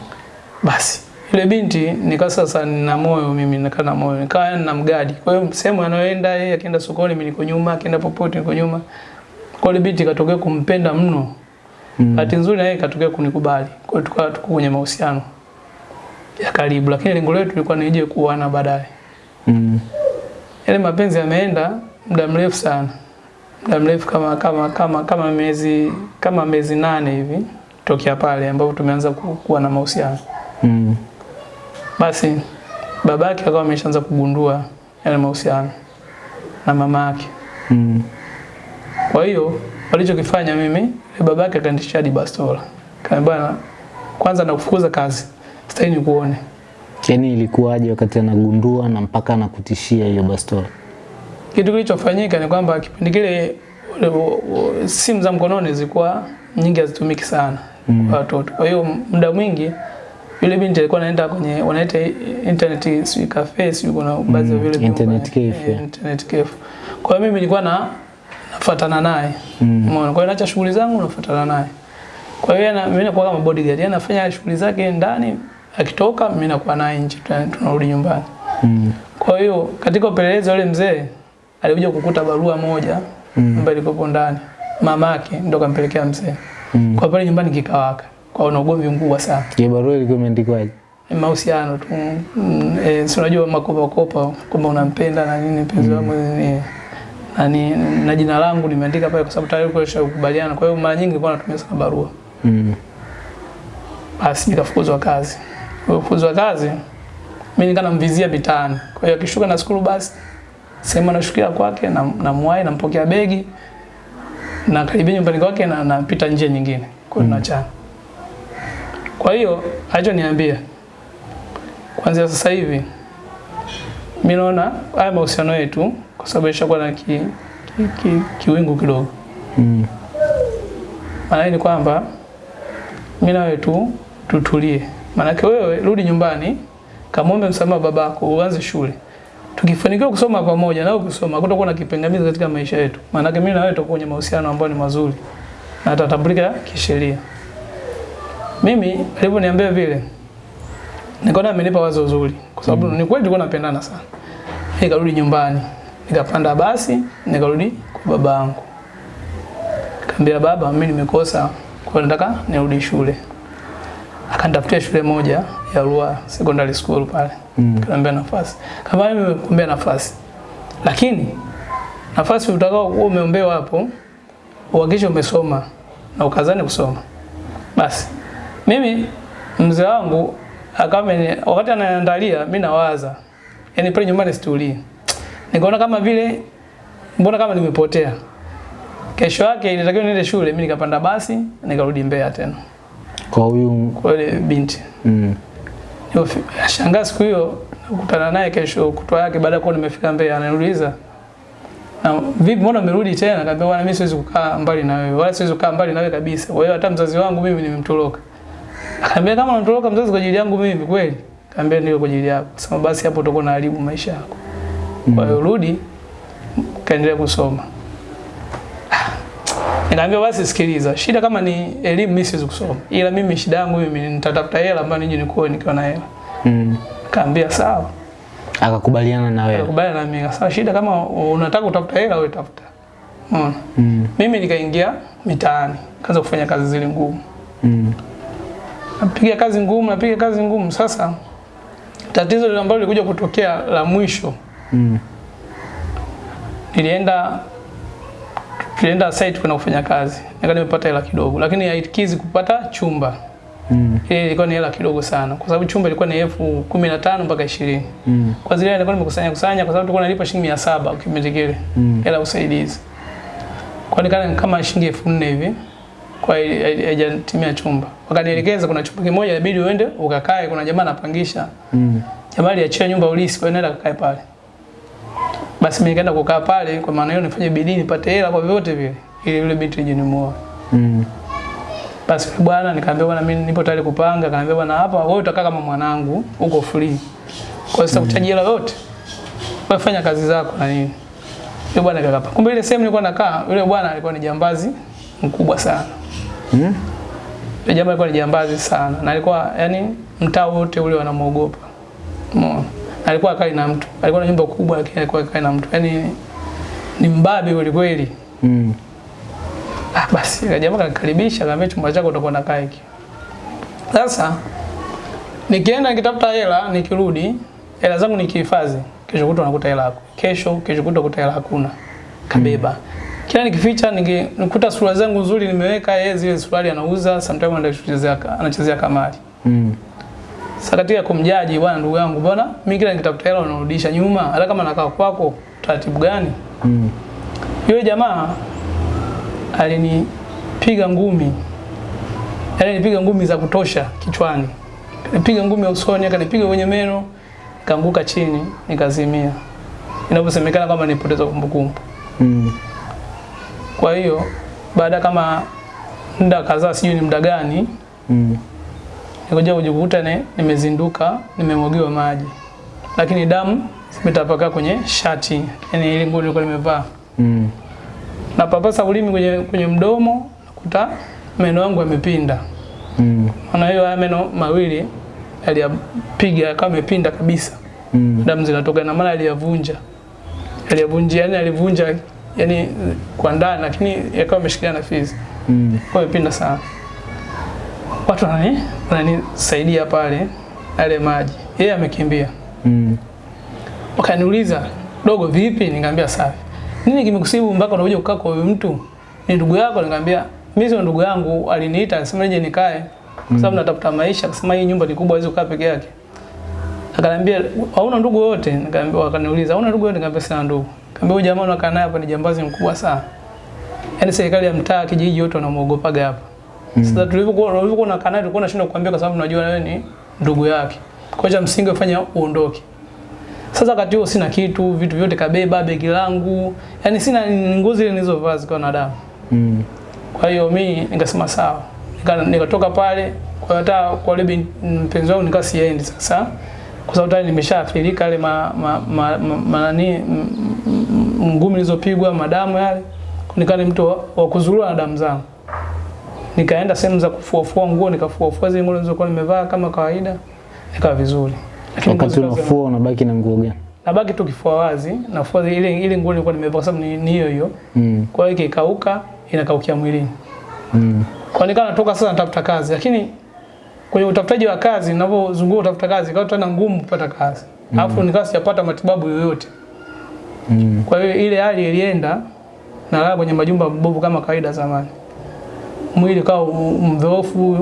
Basi yule binti nika sasa nina moyo mimi nika na moyo nikawa na mgadi. Kwa hiyo sehemu anayoenda yeye akienda sokoni mimi niko nyuma, akienda popote niko nyuma. Kwa hiyo binti katokea kumpenda mno. Mm. Nzuri na yeye katokea kunikubali. Kwa hiyo tukawa tuko kwenye mahusiano ya karibu, lakini lengo letu lilikuwa nije kuoana baadaye. Mm. Yale mapenzi yameenda muda mrefu sana, muda mrefu kama kama kama kama miezi kama miezi nane hivi tokea pale ambapo tumeanza ku- kuwa na mahusiano. Mm. Basi babake akawa ameshaanza kugundua yale mahusiano na mama yake. Mm. Kwa hiyo walichokifanya mimi, babake akanitishia hadi bastola. Kaniambia kwanza nakufukuza kazi, sitaki nikuone. Yaani ilikuwaje wakati anagundua na mpaka anakutishia hiyo bastola? Kitu kilichofanyika ni kwamba kipindi kile simu za mkononi zilikuwa nyingi hazitumiki sana Mm. kwa watoto. Kwa hiyo muda mwingi yule binti alikuwa anaenda kwenye wanaita internet si cafe si kuna baadhi ya Mm, vile internet cafe, eh, internet cafe. Kwa hiyo mimi nilikuwa na nafuatana naye. Umeona? Mm. Kwa hiyo naacha shughuli zangu nafuatana naye. Kwa hiyo na mimi nakuwa kama bodyguard. Yeye anafanya shughuli zake ndani, akitoka mimi nakuwa naye nje tunarudi nyumbani. Mm. Kwa hiyo katika upelelezi yule mzee alikuja kukuta barua moja Mm. ambayo ilikuwa ndani. Mamake ndo kampelekea mzee. Mm. Kwa pale nyumbani kikawaka. Kwa una na ugomvi mkubwa sana. Je, barua ilikuwa imeandikwaje? Mahusiano tu. Mm, eh, si unajua makopa kopa kwamba unampenda na nini mpenzi wangu ni na, ni, na jina langu nimeandika pale kwa sababu tayari kwa kukubaliana. Kwa hiyo mara nyingi nilikuwa natumia sana barua. Mm. Basi nikafukuzwa kazi. Kufukuzwa kazi mimi nikaa namvizia mitaani. Kwa hiyo akishuka na skulu basi sehemu anashukia kwake na namwahi nampokea begi na karibia nyumbani kwake na napita njia nyingine. Kwa hiyo tunaachana. Kwa hiyo alichoniambia kuanzia sasa hivi mimi naona haya mahusiano yetu kwa sababu ishakuwa na ki, ki, ki, kiwingu kidogo. Mm. Maana ni kwamba mimi na wewe tu tutulie. Maanake wewe rudi nyumbani, kamwombe msamaha babako, uanze shule. Tukifanikiwa kusoma pamoja na kusoma, kutakuwa na kipingamizi katika maisha yetu. Maanake mimi na wewe tutakuwa kwenye mahusiano ambayo ni mazuri na yatatambulika kisheria. Mimi alivyoniambia vile, nikaona amenipa wazo zuri, kwa sababu mm. ni kweli tulikuwa tunapendana sana. Nikarudi nyumbani, nikapanda basi, nikarudi kwa baba yangu. Nikamwambia baba, mimi nimekosa, kwa hiyo nataka nirudi shule. Akanitafutia shule moja ya Rua Secondary School pale. Mm. Kaniambia nafasi. Kama mimi nimekuambia nafasi. Lakini nafasi utakao umeombewa hapo, uhakikishe umesoma na ukazane kusoma. Basi mimi mzee wangu Akame wakati anaandalia mimi nawaza. Yaani pale nyumbani situlii. Nikaona kama vile mbona kama nimepotea. Kesho yake ilitakiwa niende shule, mimi nikapanda basi, nikarudi Mbeya tena. Kwa huyu Kwa ile binti. mm. Shangaa siku hiyo nakutana naye kesho kutwa yake baada ya kuwa nimefika Mbeya ananiuliza na vipi mbona umerudi tena? Nikamwambia bwana mimi siwezi kukaa mbali na wewe. Wala siwezi kukaa mbali na wewe kabisa. Kwa hiyo hata mzazi wangu mimi nimemtoroka. Akaniambia kama unatoroka mzazi kwa ajili yangu mimi kweli? Nikamwambia ndio kwa ajili yako. Sema basi hapo utakuwa unaharibu maisha yako. Kwa hiyo rudi kaendelea kusoma. Nikamwambia basi sikiliza, shida kama ni elimu mimi siwezi kusoma. Ila mimi shida yangu mimi nitatafuta hela ambayo nije nikuoe nikiwa na hela. Mm. Kaambia sawa. Akakubaliana na wewe. Akakubaliana na mimi. Sawa, shida kama unataka utafuta hela wewe tafuta. Unaona? Mm. Mimi nikaingia mitaani, kaanza kufanya kazi zile ngumu. Mm. Napiga kazi ngumu, napiga kazi ngumu. Sasa tatizo lile ambalo lilikuja kutokea la mwisho, Mm. nilienda tulienda site kwenda kufanya kazi. Nika nimepata hela kidogo, lakini haikizi kupata chumba. Mm. Ile ilikuwa ni hela kidogo sana, kwa sababu chumba ilikuwa ni elfu kumi na tano mpaka ishirini. Mm. Kwa zile nilikuwa nimekusanya kusanya, kwa sababu tulikuwa nalipa shilingi mia saba kipindi kile Mm. hela usaidizi. Kwa nikana kama shilingi elfu nne hivi kwa haijatimia chumba. Wakanielekeza kuna chumba kimoja inabidi uende ukakae, kuna jamaa anapangisha. Mm. Jamaa aliachia nyumba ulisi, kwa nenda kakae pale. Basi mimi nikaenda kukaa pale, kwa maana hiyo nifanye bidii nipate hela kwa vyovyote vile ili yule binti nije nimuoe. Mm. Basi bwana nikaambia bwana mimi nipo tayari kupanga, kaambia bwana hapa wewe utakaa kama mwanangu, uko free. Kwa sababu mm. hela yote. Wewe fanya kazi zako na nini. Yule bwana akakapa. Kumbe ile sehemu nilikuwa nakaa, yule bwana alikuwa ni jambazi mkubwa sana. Mm. Yule jamaa alikuwa ni jambazi sana na alikuwa yani mtaa wote ule wanamuogopa. Umeona? Na Alikuwa akai na mtu. Alikuwa na nyumba kubwa lakini alikuwa akai na mtu. Yaani ni mbabe kweli kweli. Mm. Ah, basi yule jamaa kanikaribisha, akaniambia chumba chako utakuwa nakaa hiki. Sasa nikienda nikitafuta hela, nikirudi hela zangu nikihifadhi, kesho kutwa nakuta hela yako. Kesho kesho kutwa nakuta hela hakuna. Kabeba. Kila nikificha niki- nikuta suruali zangu nzuri nimeweka yeye zile suruali anauza, sometimes anaenda kuchezea anachezea kamari. Mm. Sasa katika kumjaji bwana ndugu yangu, bwana mimi kila nikitafuta hela unarudisha nyuma, hata kama nakaa kwako taratibu gani? Mm. Yule jamaa alinipiga ngumi, yaani alinipiga ngumi za kutosha kichwani, nipiga ngumi ya usoni, akanipiga kwenye meno, kaanguka chini, nikazimia, inavyosemekana kwamba nipoteza kumbukumbu. Mm. Kwa hiyo baada kama muda kadhaa, sijui ni muda gani, Mm. nikuja kujikuta ne, nimezinduka, nimemwagiwa maji, lakini damu zimetapaka kwenye shati, yani ile nguo nilikuwa nimevaa Mm. napapasa ulimi kwenye, kwenye mdomo nakuta meno yangu yamepinda. Mm. Maana hiyo haya meno mawili aliyapiga kama yamepinda kabisa, Mm. damu zinatoka, na maana aliyavunja, aliyavunja, yani alivunja yani kwa ndani, lakini yakawa ameshikilia na fees Mm. kwa pinda sana. Watu wanani wananisaidia pale yale maji, yeye amekimbia. Mm. Wakaniuliza, dogo vipi? Nikamwambia safi. Nini kimekusibu mpaka unakuja kukaa kwa huyu mtu? Ni ndugu yako? Nikamwambia mimi sio ndugu yangu, aliniita akasema nije nikae kwa sababu natafuta maisha, akasema hii nyumba ni kubwa, hawezi kukaa peke yake. Akaniambia hauna ndugu wote? Nikamwambia, wakaniuliza hauna ndugu wote? Nikamwambia sina ndugu. Nikamwambia huyu jamaa unakaa naye hapa ni jambazi mkubwa sana. Yaani serikali ya mtaa, kijiji yote wanamuogopaga hapa. Mm. Sasa tulivyokuwa tulivyokuwa na kanali tulikuwa tunashindwa kukuambia kwa sababu tunajua wewe ni ndugu yake. Kwa hiyo msingi ufanya uondoke. Sasa wakati huo sina kitu, vitu vyote kabeba, begi langu, yani sina ni ngozi ile nilizovaa zikiwa na damu. Mm. Kwa hiyo mimi nikasema sawa, Nika- nikatoka pale kwa hata kwa ile mpenzi wangu nikaa siendi sasa, kwa sababu tayari nimeshaathirika yale ma, ma, ma, ma, ma nani ma, m- ngumi nilizopigwa, madamu yale, nikaa ni mtu wa- wa kuzurua na damu zangu. Nikaenda sehemu za kufuafua nguo, nikafuafua zile nguo nilizokuwa nimevaa kama kawaida, nikawa vizuri. Lakini Wakati unafua unabaki na nguo gani? nabaki tu kifua wazi, nafua ile ile nguo nilikuwa nimevaa sababu ni hiyo hiyo. Mm. Kwa hiyo ikikauka inakaukia mwilini. Mm. Kwa nikawa natoka sasa natafuta kazi, lakini kwenye utafutaji wa kazi ninapozunguka utafuta kazi ikawa tena ngumu kupata kazi. Alafu nikawa sijapata matibabu yoyote. Mm. Kwa hiyo ile hali ilienda nalala kwenye majumba mabovu kama kawaida zamani. Mwili ukawa u- mdhoofu,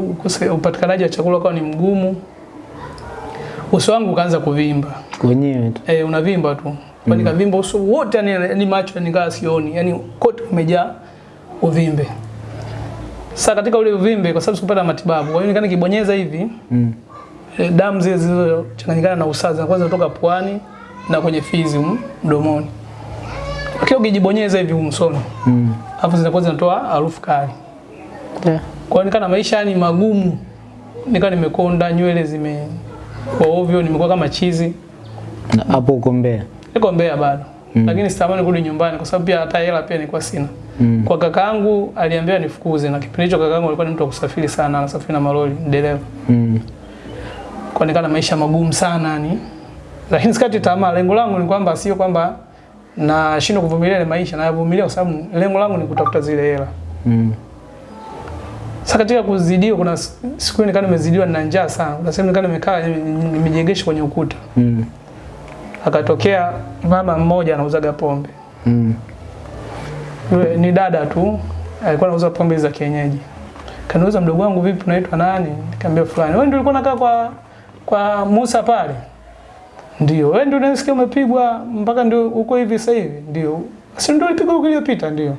upatikanaji wa chakula ukawa ni mgumu. uso wangu ukaanza kuvimba Wenyewe tu. eh, unavimba tu kwa mm. nikavimba uso wote yani, ni macho nikaa sioni yani kote umejaa uvimbe sasa katika ule uvimbe kwa sababu sikupata matibabu kwa hiyo nikaanza nikibonyeza hivi Mm. eh, damu zile zilizochanganyikana na usazi kwanza kutoka puani na kwenye fizi mdomoni lakini ukijibonyeza hivi umsono Mm. alafu zinakuwa zinatoa harufu kali Yeah. kwa nikana maisha ni magumu nikana nimekonda nywele zime kwa ovyo nimekuwa kama chizi Na hapo uko Mbeya. niko Mbeya bado mm. lakini sitamani kurudi nyumbani kwa sababu pia hata hela pia nilikuwa sina mm. kwa kakaangu aliambiwa nifukuze na kipindi hicho kakaangu alikuwa ni mtu wa kusafiri sana anasafiri na malori dereva Mm. kwa nikana maisha magumu sana ni. lakini sikati tamaa lengo langu ni kwamba sio kwamba nashindwa kuvumilia ile maisha nayavumilia kwa sababu lengo langu ni kutafuta zile hela Mm. sasa katika kuzidiwa kuna siku nikaa nimezidiwa na njaa sana kuna sehemu nikaa nimekaa nimejengesha nimejegesha kwenye ukuta Mm. akatokea mama mmoja anauzaga pombe Mm. Yule ni dada tu alikuwa anauza pombe za kienyeji. Kaniuza mdogo wangu vipi unaitwa nani? Nikamwambia fulani. Wewe ndio ulikuwa unakaa kwa kwa Musa pale? Ndio. Wewe ndio unasikia umepigwa mpaka ndio uko hivi sasa hivi? Ndio. Si ndio ulipigwa wiki iliyopita ndio.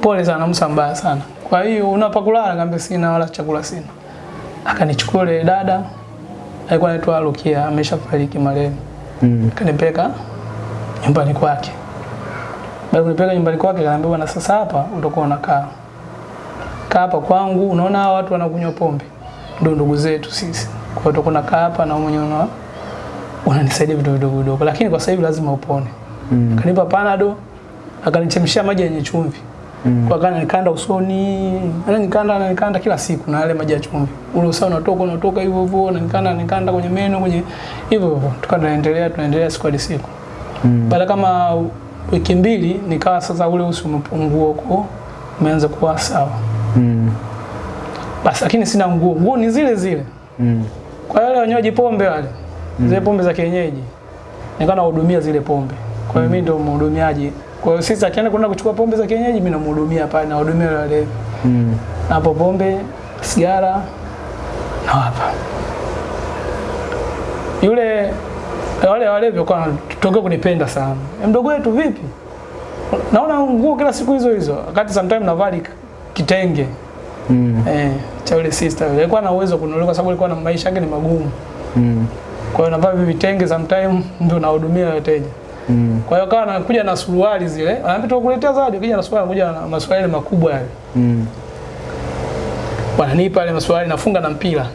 Pole sana Musa mbaya sana. Kwa hiyo unapakulala nikamwambia sina wala chakula sina. Akanichukua ile dada alikuwa anaitwa Rukia ameshafariki marehemu. Mm. Kanipeka nyumbani kwake. Baada kunipeka nyumbani kwake kaniambia bwana sasa hapa utakuwa unakaa. Kaa hapa kwangu, unaona watu wanakunywa pombe. Ndio ndugu zetu sisi. Kwa hiyo utakuwa unakaa hapa na mwenyewe una unanisaidia vitu vidogo vidogo lakini kwa sasa hivi lazima upone. Mm. Akanipa panado, akanichemshia maji yenye chumvi. Mm. Kwa kana nikanda usoni, ana ananikanda ananikanda kila siku na yale maji ya chumvi. Ule usao unatoka unatoka hivyo hivyo, na nikanda kwenye meno kwenye hivyo hivyo. Tukaendelea tunaendelea siku hadi siku. Mm. Baada kama wiki mbili nikawa sasa ule uso umepungua huko, umeanza kuwa sawa. Mm. Basi lakini sina nguo, nguo ni zile zile. Mm. Kwa wale wanywaji pombe wale, zile pombe za kienyeji, nikawa nahudumia zile pombe. Kwa hiyo mm. mimi ndio mhudumiaji. Kwa hiyo sisi akienda kwenda kuchukua pombe za kienyeji, mimi namhudumia pale, nahudumia wale. Mm. Hapo pombe, sigara na hapa. Yule wale wale vile kwa tutoke kunipenda sana. "Eh, Mdogo wetu vipi? Naona nguo kila siku hizo hizo. Wakati sometimes navali kitenge. Mm. Eh, cha yule sister yule. Alikuwa na uwezo kununulia kwa sababu alikuwa na maisha yake ni magumu. Mm. Kwa hiyo navaa hivi vitenge sometime ndio nahudumia wateja. Mm. Kwa hiyo kawa anakuja na suruali zile. Anaambia tukuletea zawadi, kija na suruali, anakuja na masuruali makubwa yale. Mm. Wananipa yale masuruali nafunga na mpira.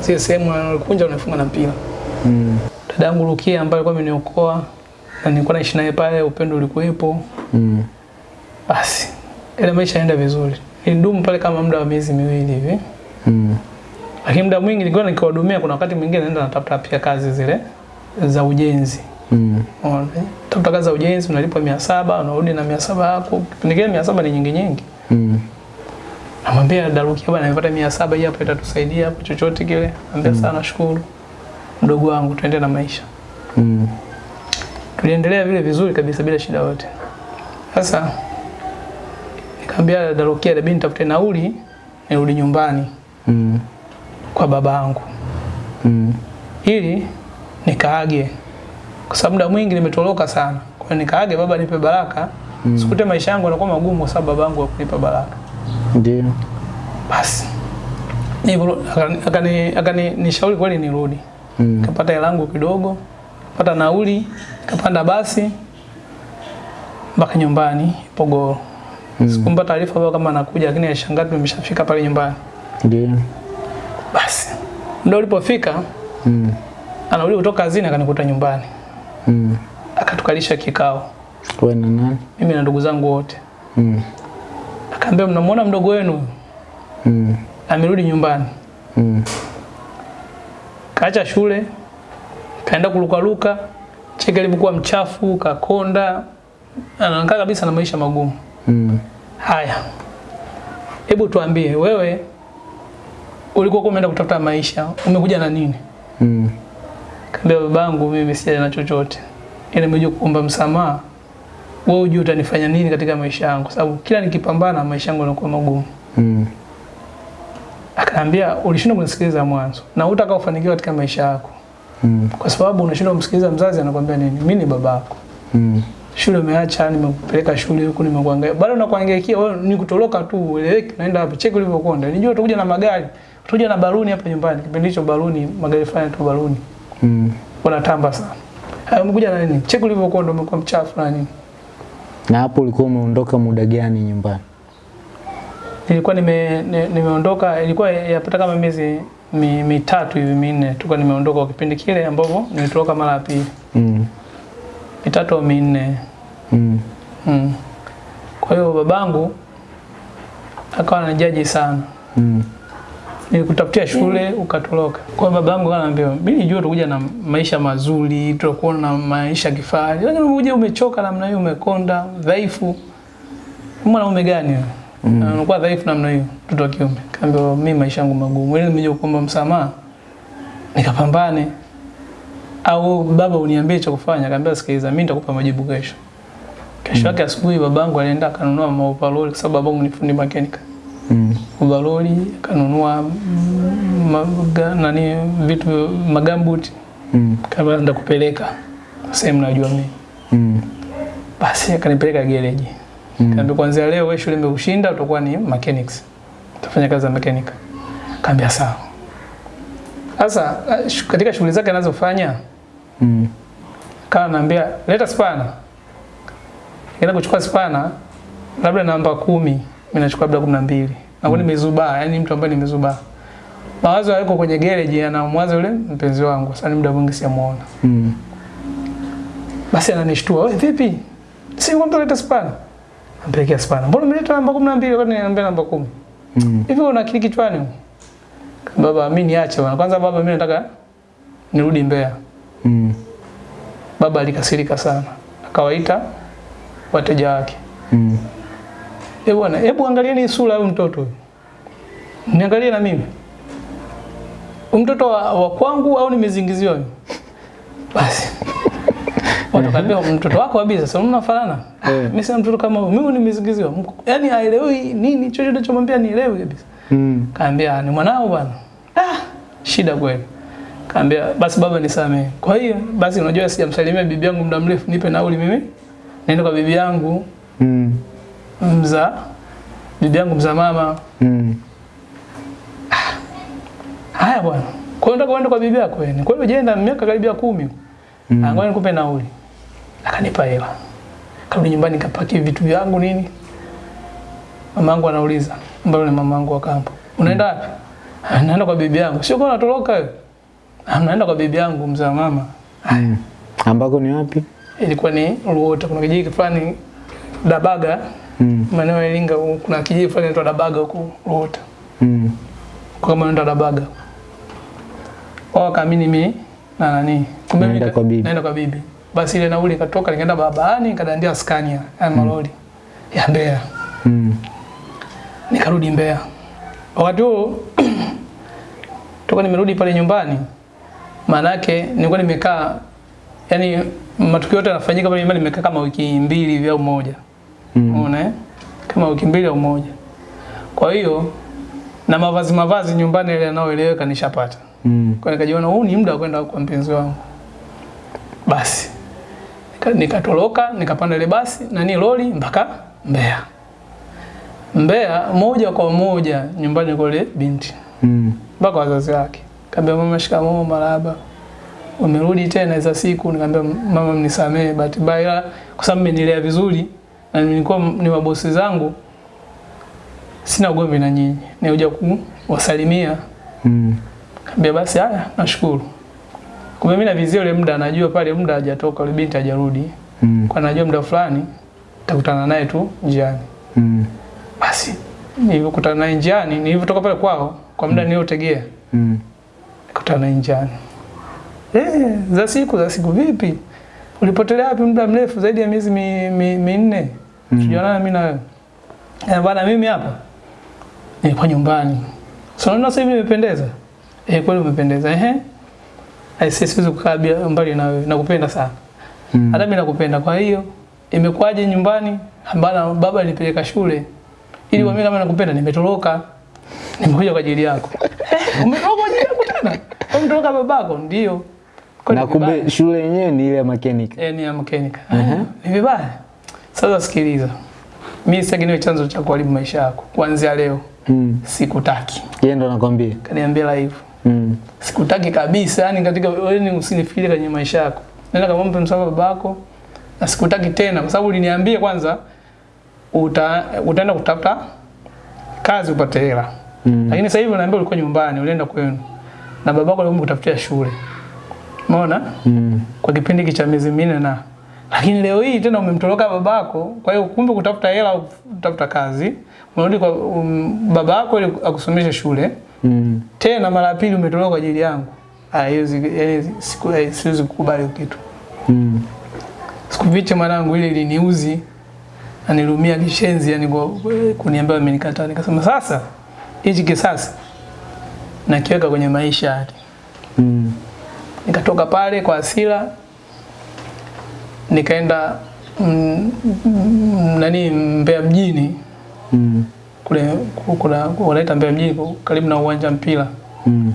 Zile sehemu anakunja unafunga na mpira. Mm. Dada yangu Rukia ambaye alikuwa ameniokoa na nilikuwa naishi naye pale, upendo ulikuwepo. Mm. Basi ile maisha yaenda vizuri. Nilidumu pale kama muda wa miezi miwili hivi. Mm. Lakini muda mwingi nilikuwa nikiwahudumia, kuna wakati mwingine naenda natafuta pia kazi zile za ujenzi. Mm. Unaona, eh? Tafuta kazi za ujenzi unalipwa mia saba unarudi na mia saba yako. Kipindi kile mia saba ni nyingi nyingi. Mm. Namwambia Daruki bwana nimepata mia saba hii hapa itatusaidia hapo chochote kile. Anambia sana nashukuru. Mdogo wangu tuende na maisha. Mm. Tuliendelea vile vizuri kabisa bila shida yote. Sasa nikamwambia Daruki labda nitafute nauli nirudi nyumbani Mm. Kwa babangu Mm. ili nikaage kwa sababu muda mwingi nimetoroka sana. Kwa hiyo nikaage baba nipe baraka. Mm. Sikute maisha yangu yanakuwa magumu kwa sababu babangu hakunipa baraka. Ndio. Basi hivyo akani akani, akani nishauri kweli nirudi. Mm. Kapata hela yangu kidogo, pata nauli, kapanda basi mpaka nyumbani Pogoro. Mm. Sikumpa taarifa baba kama anakuja, lakini alishangaa tumeshafika pale nyumbani. Ndio. Basi muda ulipofika, Mm. anarudi kutoka kazini akanikuta nyumbani, Mm. akatukalisha kikao, Wewe na nani? mimi na ndugu zangu wote. Mm. Akaambia, mnamwona mdogo wenu? Mm. amerudi nyumbani, Mm. kaacha shule, kaenda kulukaluka cheke alivyokuwa mchafu, kakonda, anakaa kabisa na maisha magumu. Mm. Haya, hebu tuambie wewe, ulikuwa umeenda kutafuta maisha, umekuja na nini? Mm. Kaambia babangu, mimi sijaja na chochote, ila nimekuja kuomba msamaha. Wewe ujue utanifanya nini katika maisha yangu, sababu kila nikipambana maisha yangu yanakuwa magumu. Mm. Akaambia ulishindwa kunisikiliza mwanzo na utakao kufanikiwa katika maisha yako. Mm. Kwa sababu unashindwa kumsikiliza mzazi anakuambia nini? Mimi ni babako. Mm. Shule umeacha, nimekupeleka shule huku nimekuangalia. Bado nakuangaikia wewe ni kutoroka tu, eleweki, naenda wapi? Cheki ulivyokonda. Nijua utakuja na magari. Utakuja na baluni hapa nyumbani. Kipindi hicho baluni, magari fulani tu baluni. Mm. Wanatamba sana. Hayo umekuja na nini? Cheki ulivyokonda umekuwa mchafu na nini? Na hapo ulikuwa umeondoka muda gani nyumbani? Nilikuwa nime, nimeondoka ilikuwa yapata kama miezi mi, mitatu hivi minne tulikuwa nimeondoka kwa kipindi kile ambapo nilitoka mara ya pili. Mm. Mitatu au minne. Mm. Mm. Kwa hiyo babangu akawa ananijaji sana. Mm. Nilikutafutia shule ukatoroka. Kwa hiyo babangu ananiambia, "Mimi nilijua utakuja na maisha mazuri, tutakuwa na maisha kifahari. Lakini umekuja umechoka namna hiyo, umekonda, dhaifu. Mwanaume gani? Mm. Anakuwa dhaifu namna hiyo, mtoto wa kiume. Kaambia, "Mimi maisha yangu magumu. Ili nimekuja kuomba msamaha, nikapambane." Au baba uniambie cha kufanya. Kaambia, "Sikiliza, mimi nitakupa majibu kesho." Kesho yake mm. asubuhi babangu alienda akanunua maovaroli kwa sababu babangu ni fundi mechanic Mm. kanunua maga, nani vitu magambuti Mm. kama enda kupeleka sehemu najua mimi Mm. basi akanipeleka gereji Mm. kaambia kuanzia leo wewe shule imekushinda utakuwa ni mechanics utafanya kazi za mechanic kaambia sawa sasa katika shughuli zake anazofanya Mm. kama naambia leta spana ila kuchukua spana labda namba kumi mimi nachukua labda kumi na mbili. Nakuwa nimezubaa yani mtu ambaye nimezubaa mawazo yako kwenye gereji anamwaza yule mpenzi wangu sasa ni muda mwingi siamuona Mm. basi ananishtua wewe vipi? Si ngombe leta spana? Ampelekea spana. Mbona umeleta namba kumi na mbili? Wakati niambia namba kumi? Mm. hivi una akili kichwani baba mimi niache bwana. Kwanza baba mimi nataka nirudi Mbeya. Mm. baba alikasirika sana. Akawaita wateja wake. Mm. Eh bwana, hebu angalieni ni sura huyu mtoto. Niangalie na mimi. Mtoto wa, wa kwangu au nimezingiziwa? Basi. Watu kaambia mtoto wako kabisa, sasa mnafanana. Eh. Mimi sina mtoto kama. Mimi nimezingiziwa. Yaani haelewi nini chochote nachomwambia nielewi kabisa. Mm. Kaambia ni mwanao bwana. Ah, shida kweli. Kaambia basi baba nisamee. Kwa hiyo basi unajua sijamsalimia bibi yangu muda mrefu, nipe nauli mimi. Naenda kwa bibi yangu Mm. Mza bibi yangu mza mama. Mm. Haya bwana. Kwa hiyo nataka uende kwa bibi yako yani. Kwa hiyo jenda miaka karibia kumi. Mm. Mm. Ngoja nikupe nauli. Akanipa hela. Karudi nyumbani nikapaki vitu vyangu nini. Mamangu anauliza, mbona ni mamangu wa kampo. Unaenda wapi? Mm. Naenda kwa bibi yangu. Sio kwa natoroka wewe. "Ah, Naenda kwa bibi yangu mzaa mama. Mm. Ambako ni wapi? Ilikuwa ni Ruota. Kuna kijiji fulani Dabaga, Mm. maeneo ya Iringa, kuna kijiji fulani inaitwa Dabaga huko Ruota. Mm. kwa maana ndo Dabaga. Wao kaamini mimi na nani. Kumbe Naenda kwa bibi. Naenda kwa bibi. Basi ile nauli ikatoka nikaenda barabarani nikadandia Scania ya malori ya Mbeya. Mm. Nikarudi Mbeya. Wakati huo toka nimerudi pale nyumbani maana yake nilikuwa nimekaa yani matukio yote yanafanyika pale nyumbani nimekaa kama wiki mbili hivi au moja. Mm. Unaona eh? Kama wiki mbili au moja. Kwa hiyo na mavazi mavazi nyumbani ile yanayoeleweka nishapata. Mm. Kwa nikajiona huu ni muda wa kwenda kwa mpenzi wangu. Basi Nika- nikatoroka nikapanda ile basi na ni lori mpaka Mbeya. Mbeya moja kwa moja nyumbani kwa ile binti Mm. mpaka wazazi wake. Kaambia mama, shikamoo, maraba. Umerudi tena hizo siku? Nikamwambia mama, mnisamee, bahati mbaya kwa sababu mmenilea vizuri na nilikuwa ni mabosi zangu, sina ugomvi na nyinyi, nikuja kuwasalimia. Mm. Kaambia basi, haya, nashukuru. Kumbe mimi navizia ule muda, najua pale muda hajatoka, ule binti hajarudi, Mm. kwa najua muda fulani nitakutana naye tu njiani. Mm. Basi nilivyokutana naye njiani, nilivyotoka pale kwao kwa muda niliotegea Mm. nikutana naye njiani. Eh, za siku za siku vipi? Ulipotelea wapi muda mrefu zaidi ya miezi mi- mi- Mm. Mimi na wewe. Eh, bana mimi hapa nilikuwa nyumbani. So unaona sasa hivi nimependeza? Eh, kweli umependeza. Ehe. Aisee siwezi kukaa mbali na wewe. Nakupenda sana. Mm. Hata mimi nakupenda. Kwa hiyo imekuwaje nyumbani? Bana baba alinipeleka shule. Ili mm. mimi kama nakupenda nimetoroka. nimekuja kwa ajili yako. Eh, umetoka kwa ajili yako tena? Umetoroka babako? Ndio. Na kumbe shule yenyewe ni ile ya mechanic. Eh, ni ya mechanic. Uh -huh. Ni vibaya. Sasa sikiliza. Mimi sitaki niwe chanzo cha kuharibu maisha yako. Kuanzia leo Mm. sikutaki. Yeye ndo anakwambia. Kaniambia live. Mm. Sikutaki kabisa, yani katika wewe ni usinifikirie kwenye maisha yako. Nenda kamwombe msamaha babako na sikutaki tena kwa sababu uliniambia kwanza uta, utaenda kutafuta kazi upate hela. Mm. Lakini sasa hivi unaambia ulikuwa nyumbani, ulienda kwenu. Na babako alikuwa kutafutia shule. Umeona? Mm. Kwa kipindi cha miezi minne na lakini leo hii tena umemtoroka babako, kwa hiyo kumbe kutafuta hela au kutafuta kazi, unarudi kwa um, babako ili akusomeshe shule. Mm. Tena mara ya pili umetoroka kwa ajili yangu. Ah, hiyo zi- yaani siku eh, siwezi kukubali kitu. Mm. Sikufiche mwanangu, ile iliniuzi na nilumia kishenzi, yani kwa kuniambia amenikataa. Nikasema sasa hichi kisasi nakiweka kwenye maisha hadi. Mm. Nikatoka pale kwa hasira nikaenda mm, mm, nani Mbeya mjini Mm. kule kuna wanaita Mbeya mjini karibu na uwanja wa mpira. Mm.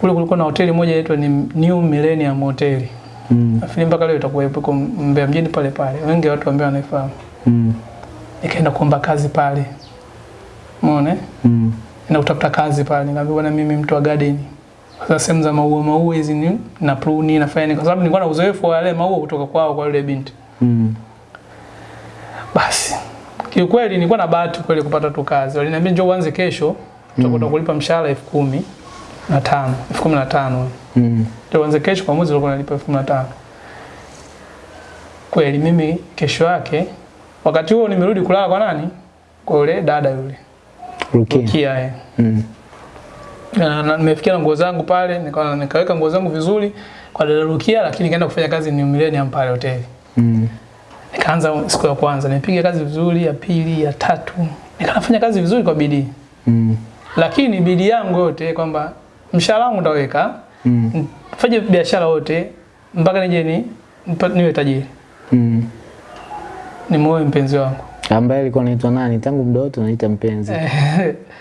Kule kulikuwa na hoteli moja inaitwa ni New Millennium Hotel. Mm. Nafikiri mpaka leo itakuwa ipo Mbeya mjini pale pale. Wengi watu ambao wanaifahamu. Mm. Nikaenda kuomba kazi pale. Umeona? Mm. na kutafuta kazi pale. Nikamwambia bwana mimi mtu wa garden. Sasa sehemu za maua maua hizi ni na pruni nafanya nini kwa sababu nilikuwa na uzoefu wa yale maua kutoka kwao kwa yule binti. Mm. Basi. Kiukweli nilikuwa na bahati kweli kupata tu kazi. Waliniambia njoo uanze kesho, tutakwenda mm. kulipa mshahara elfu kumi na tano, elfu kumi na tano. Mm. Ndio uanze kesho kwa mwezi ulikuwa unalipa elfu kumi na tano. Kweli mimi kesho yake wakati huo nimerudi kulala kwa nani? Kwa yule dada yule. Rukia. Rukia eh. Mm. Na nimefikia na nguo zangu pale, nika, nikaweka nguo zangu vizuri kwa dada Rukia, lakini nikaenda kufanya kazi ni Millennium pale hoteli. Mm. Nikaanza siku ya kwanza, nipiga kazi vizuri, ya pili, ya tatu. Nikafanya kazi vizuri kwa bidii. Mm. Lakini bidii yangu yote kwamba mshahara wangu nitaweka Mm. fanye biashara yote mpaka nije ni niwe tajiri. Mm. Ni mpenzi wangu. Ambaye alikuwa anaitwa nani? Tangu mdoto wote anaita mpenzi.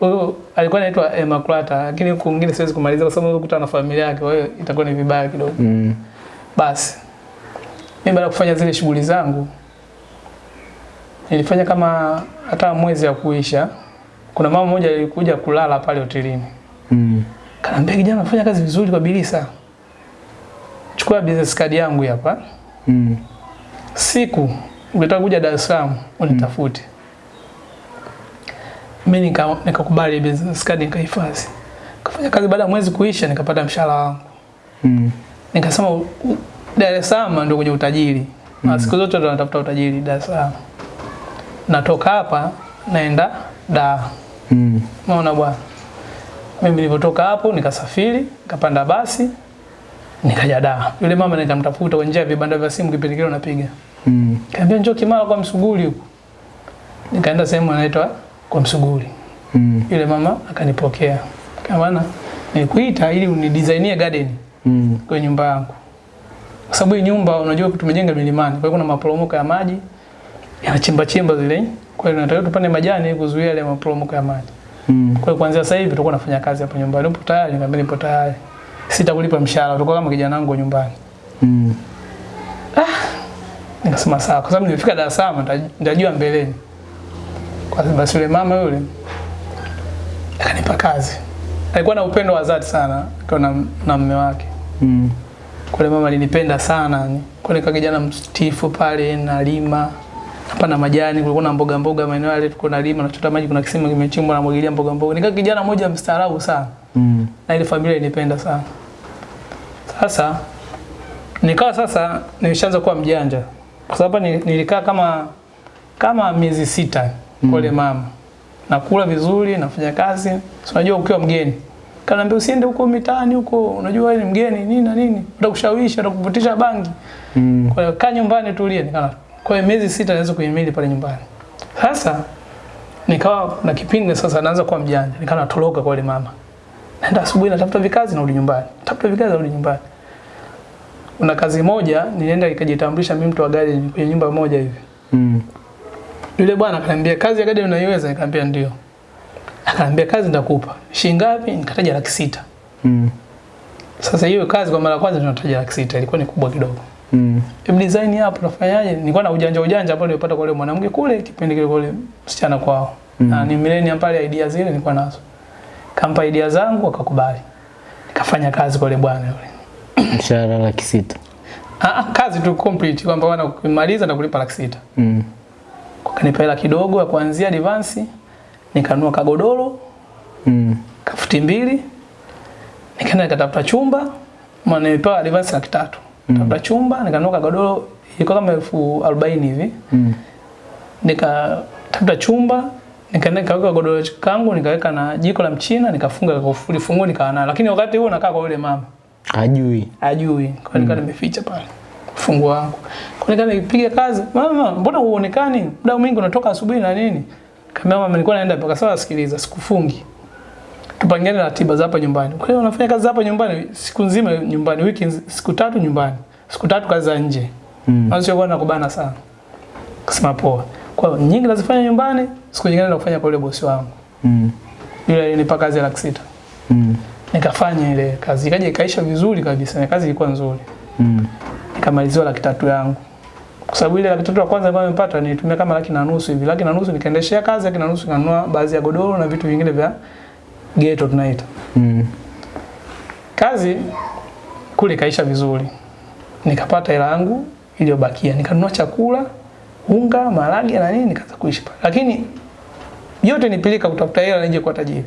Huyo alikuwa anaitwa Emma Clutter, lakini huko mwingine siwezi kumaliza kwa sababu kukutana na familia yake, kwa hiyo itakuwa ni vibaya kidogo. Mm. Basi mimi baada kufanya zile shughuli zangu nilifanya kama hata mwezi ya kuisha. Kuna mama mmoja alikuja kulala pale hotelini, Mm. kanaambia kijana, unafanya kazi vizuri kwa bidii sana, chukua business card yangu hapa, Mm. siku ukitaka kuja Dar es Salaam unitafute. Mimi nika nikakubali business card nikahifadhi. Kafanya kazi baada ya mwezi kuisha nikapata mshahara wangu. Mm. Nikasema Dar es Salaam ndio kwenye utajiri. Na siku zote ndo natafuta utajiri Dar es Salaam. Natoka hapa naenda Dar. Mm. Unaona bwana. Mimi nilipotoka hapo nikasafiri, nikapanda basi, nikaja Dar. Yule mama nikamtafuta kwa njia ya vibanda vya simu kipindi kile unapiga. Mm. Kaambia njoo Kimara kwa Msuguri huko. Nikaenda sehemu inaitwa kwa Msuguri. Mm. Yule mama akanipokea. Kama nikuita nilikuita ili unidesignie garden Mm. kwenye nyumba yangu. Kwa sababu hii nyumba unajua tumejenga milimani, kwa hiyo kuna maporomoko ya maji yanachimba chimba zile. Kwa hiyo tunataka tupande majani kuzuia yale maporomoko ya maji. Mm. Kwa hiyo kuanzia sasa hivi tutakuwa nafanya kazi hapo nyumbani. Upo tayari? Nikamwambia nipo tayari. Sitakulipa mshahara, utakuwa kama kijana wangu nyumbani. Mm. Ah, Nikasema sawa, kwa sababu nimefika Dar es Salaam nita- nitajua mbeleni. Kwa sababu yule mama yule akanipa kazi. Alikuwa na upendo wa dhati sana akiwa na, na mume wake. Mm. Kule mama alinipenda sana ni. Kwa nika kijana mstifu pale nalima na majani, kulikuwa na mboga mboga maeneo yale tulikuwa nalima, nachota maji, kuna kisima kimechimbwa na mwagilia mboga mboga. Nika kijana mmoja mstaarabu sana Mm. na ile familia ilinipenda sana. Sasa nikawa sasa nimeshaanza kuwa mjanja, kwa sababu nilikaa kama kama miezi sita kwa yule mama, nakula vizuri, nafanya kazi. So, unajua ukiwa mgeni, kanaambia usiende huko mitaani huko, unajua wewe ni mgeni nini na nini, utakushawishi, utakuvutisha bangi. Mm. Kwa hiyo kaa nyumbani tulie. Nikana kwa hiyo miezi sita naweza kuhimili pale nyumbani. Sasa nikawa na kipindi sasa naanza kuwa mjanja, nikawa natoroka kwa yule mama. Naenda asubuhi natafuta vikazi narudi nyumbani. Tafuta vikazi narudi nyumbani. Una kazi moja nilienda ikajitambulisha mimi mtu wa gari kwenye nyumba moja hivi. Mm. Yule bwana akaniambia kazi ya gadi unaiweza? Nikamwambia ndio. Akaniambia kazi nitakupa. Shilingi ngapi? Nikataja laki sita. Mm. Sasa hiyo kazi kwa mara ya kwanza tunataja laki sita, ilikuwa ni kubwa kidogo. Mm. Hebu design hapo nafanyaje? Nilikuwa na ujanja ujanja ambao nilipata kwa yule mwanamke kule kipindi kile kule msichana kwao. Mm. Na ni millennium pale idea zile nilikuwa nazo. Kampa idea zangu akakubali. Nikafanya kazi kwa yule bwana yule. Mshahara laki sita. Ah, ah, kazi tu complete kwamba wana kumaliza na kulipa laki sita. Mm. Kanipa hela kidogo ya kuanzia advance, nikanua kagodoro, Mm. kafuti mbili, nikaenda nikatafuta chumba, maana nilipewa advance laki tatu. Tafuta chumba, nikanunua kagodoro ilikuwa kama elfu arobaini hivi. Mm. nikatafuta chumba nikaenda nikaweka godoro kangu nikaweka na jiko la mchina nikafunga kufuli fungu nikaa nayo lakini wakati huo nakaa kwa yule mama ajui ajui kwa nikaa nimeficha pale funguo wangu. Kwa kama nipiga kazi mama mbona huonekani? Muda mwingi unatoka asubuhi na nini? Kama mama nilikuwa naenda mpaka sasa sikiliza sikufungi. Tupangiane ratiba za hapa nyumbani. Kwa hiyo unafanya kazi hapa nyumbani siku nzima nyumbani wiki siku tatu nyumbani siku tatu kazi za nje. Mm. sio kwa nakubana sana. Kasema poa. Kwa hiyo nyingi nazifanya nyumbani siku nyingine na kufanya kwa yule bosi wangu. Mm. yule alinipa kazi ya laki sita. Mm. nikafanya ile kazi. Ikaja ikaisha vizuri kabisa na kazi ilikuwa nzuri. Mm. Nikamaliziwa laki tatu yangu. Kwa sababu ile laki tatu ya kwanza ambayo nimepata nilitumia kama laki na nusu hivi. Laki na nusu nikaendeshea kazi laki na nusu nikanunua baadhi ya godoro na vitu vingine vya ghetto tunaita. Mm. kazi kule kaisha vizuri. Nikapata hela yangu iliyobakia. Nikanunua chakula unga maharage na nini nikaanza kuishi pale. Lakini yote nipilika kutafuta hela nije kuwa tajiri.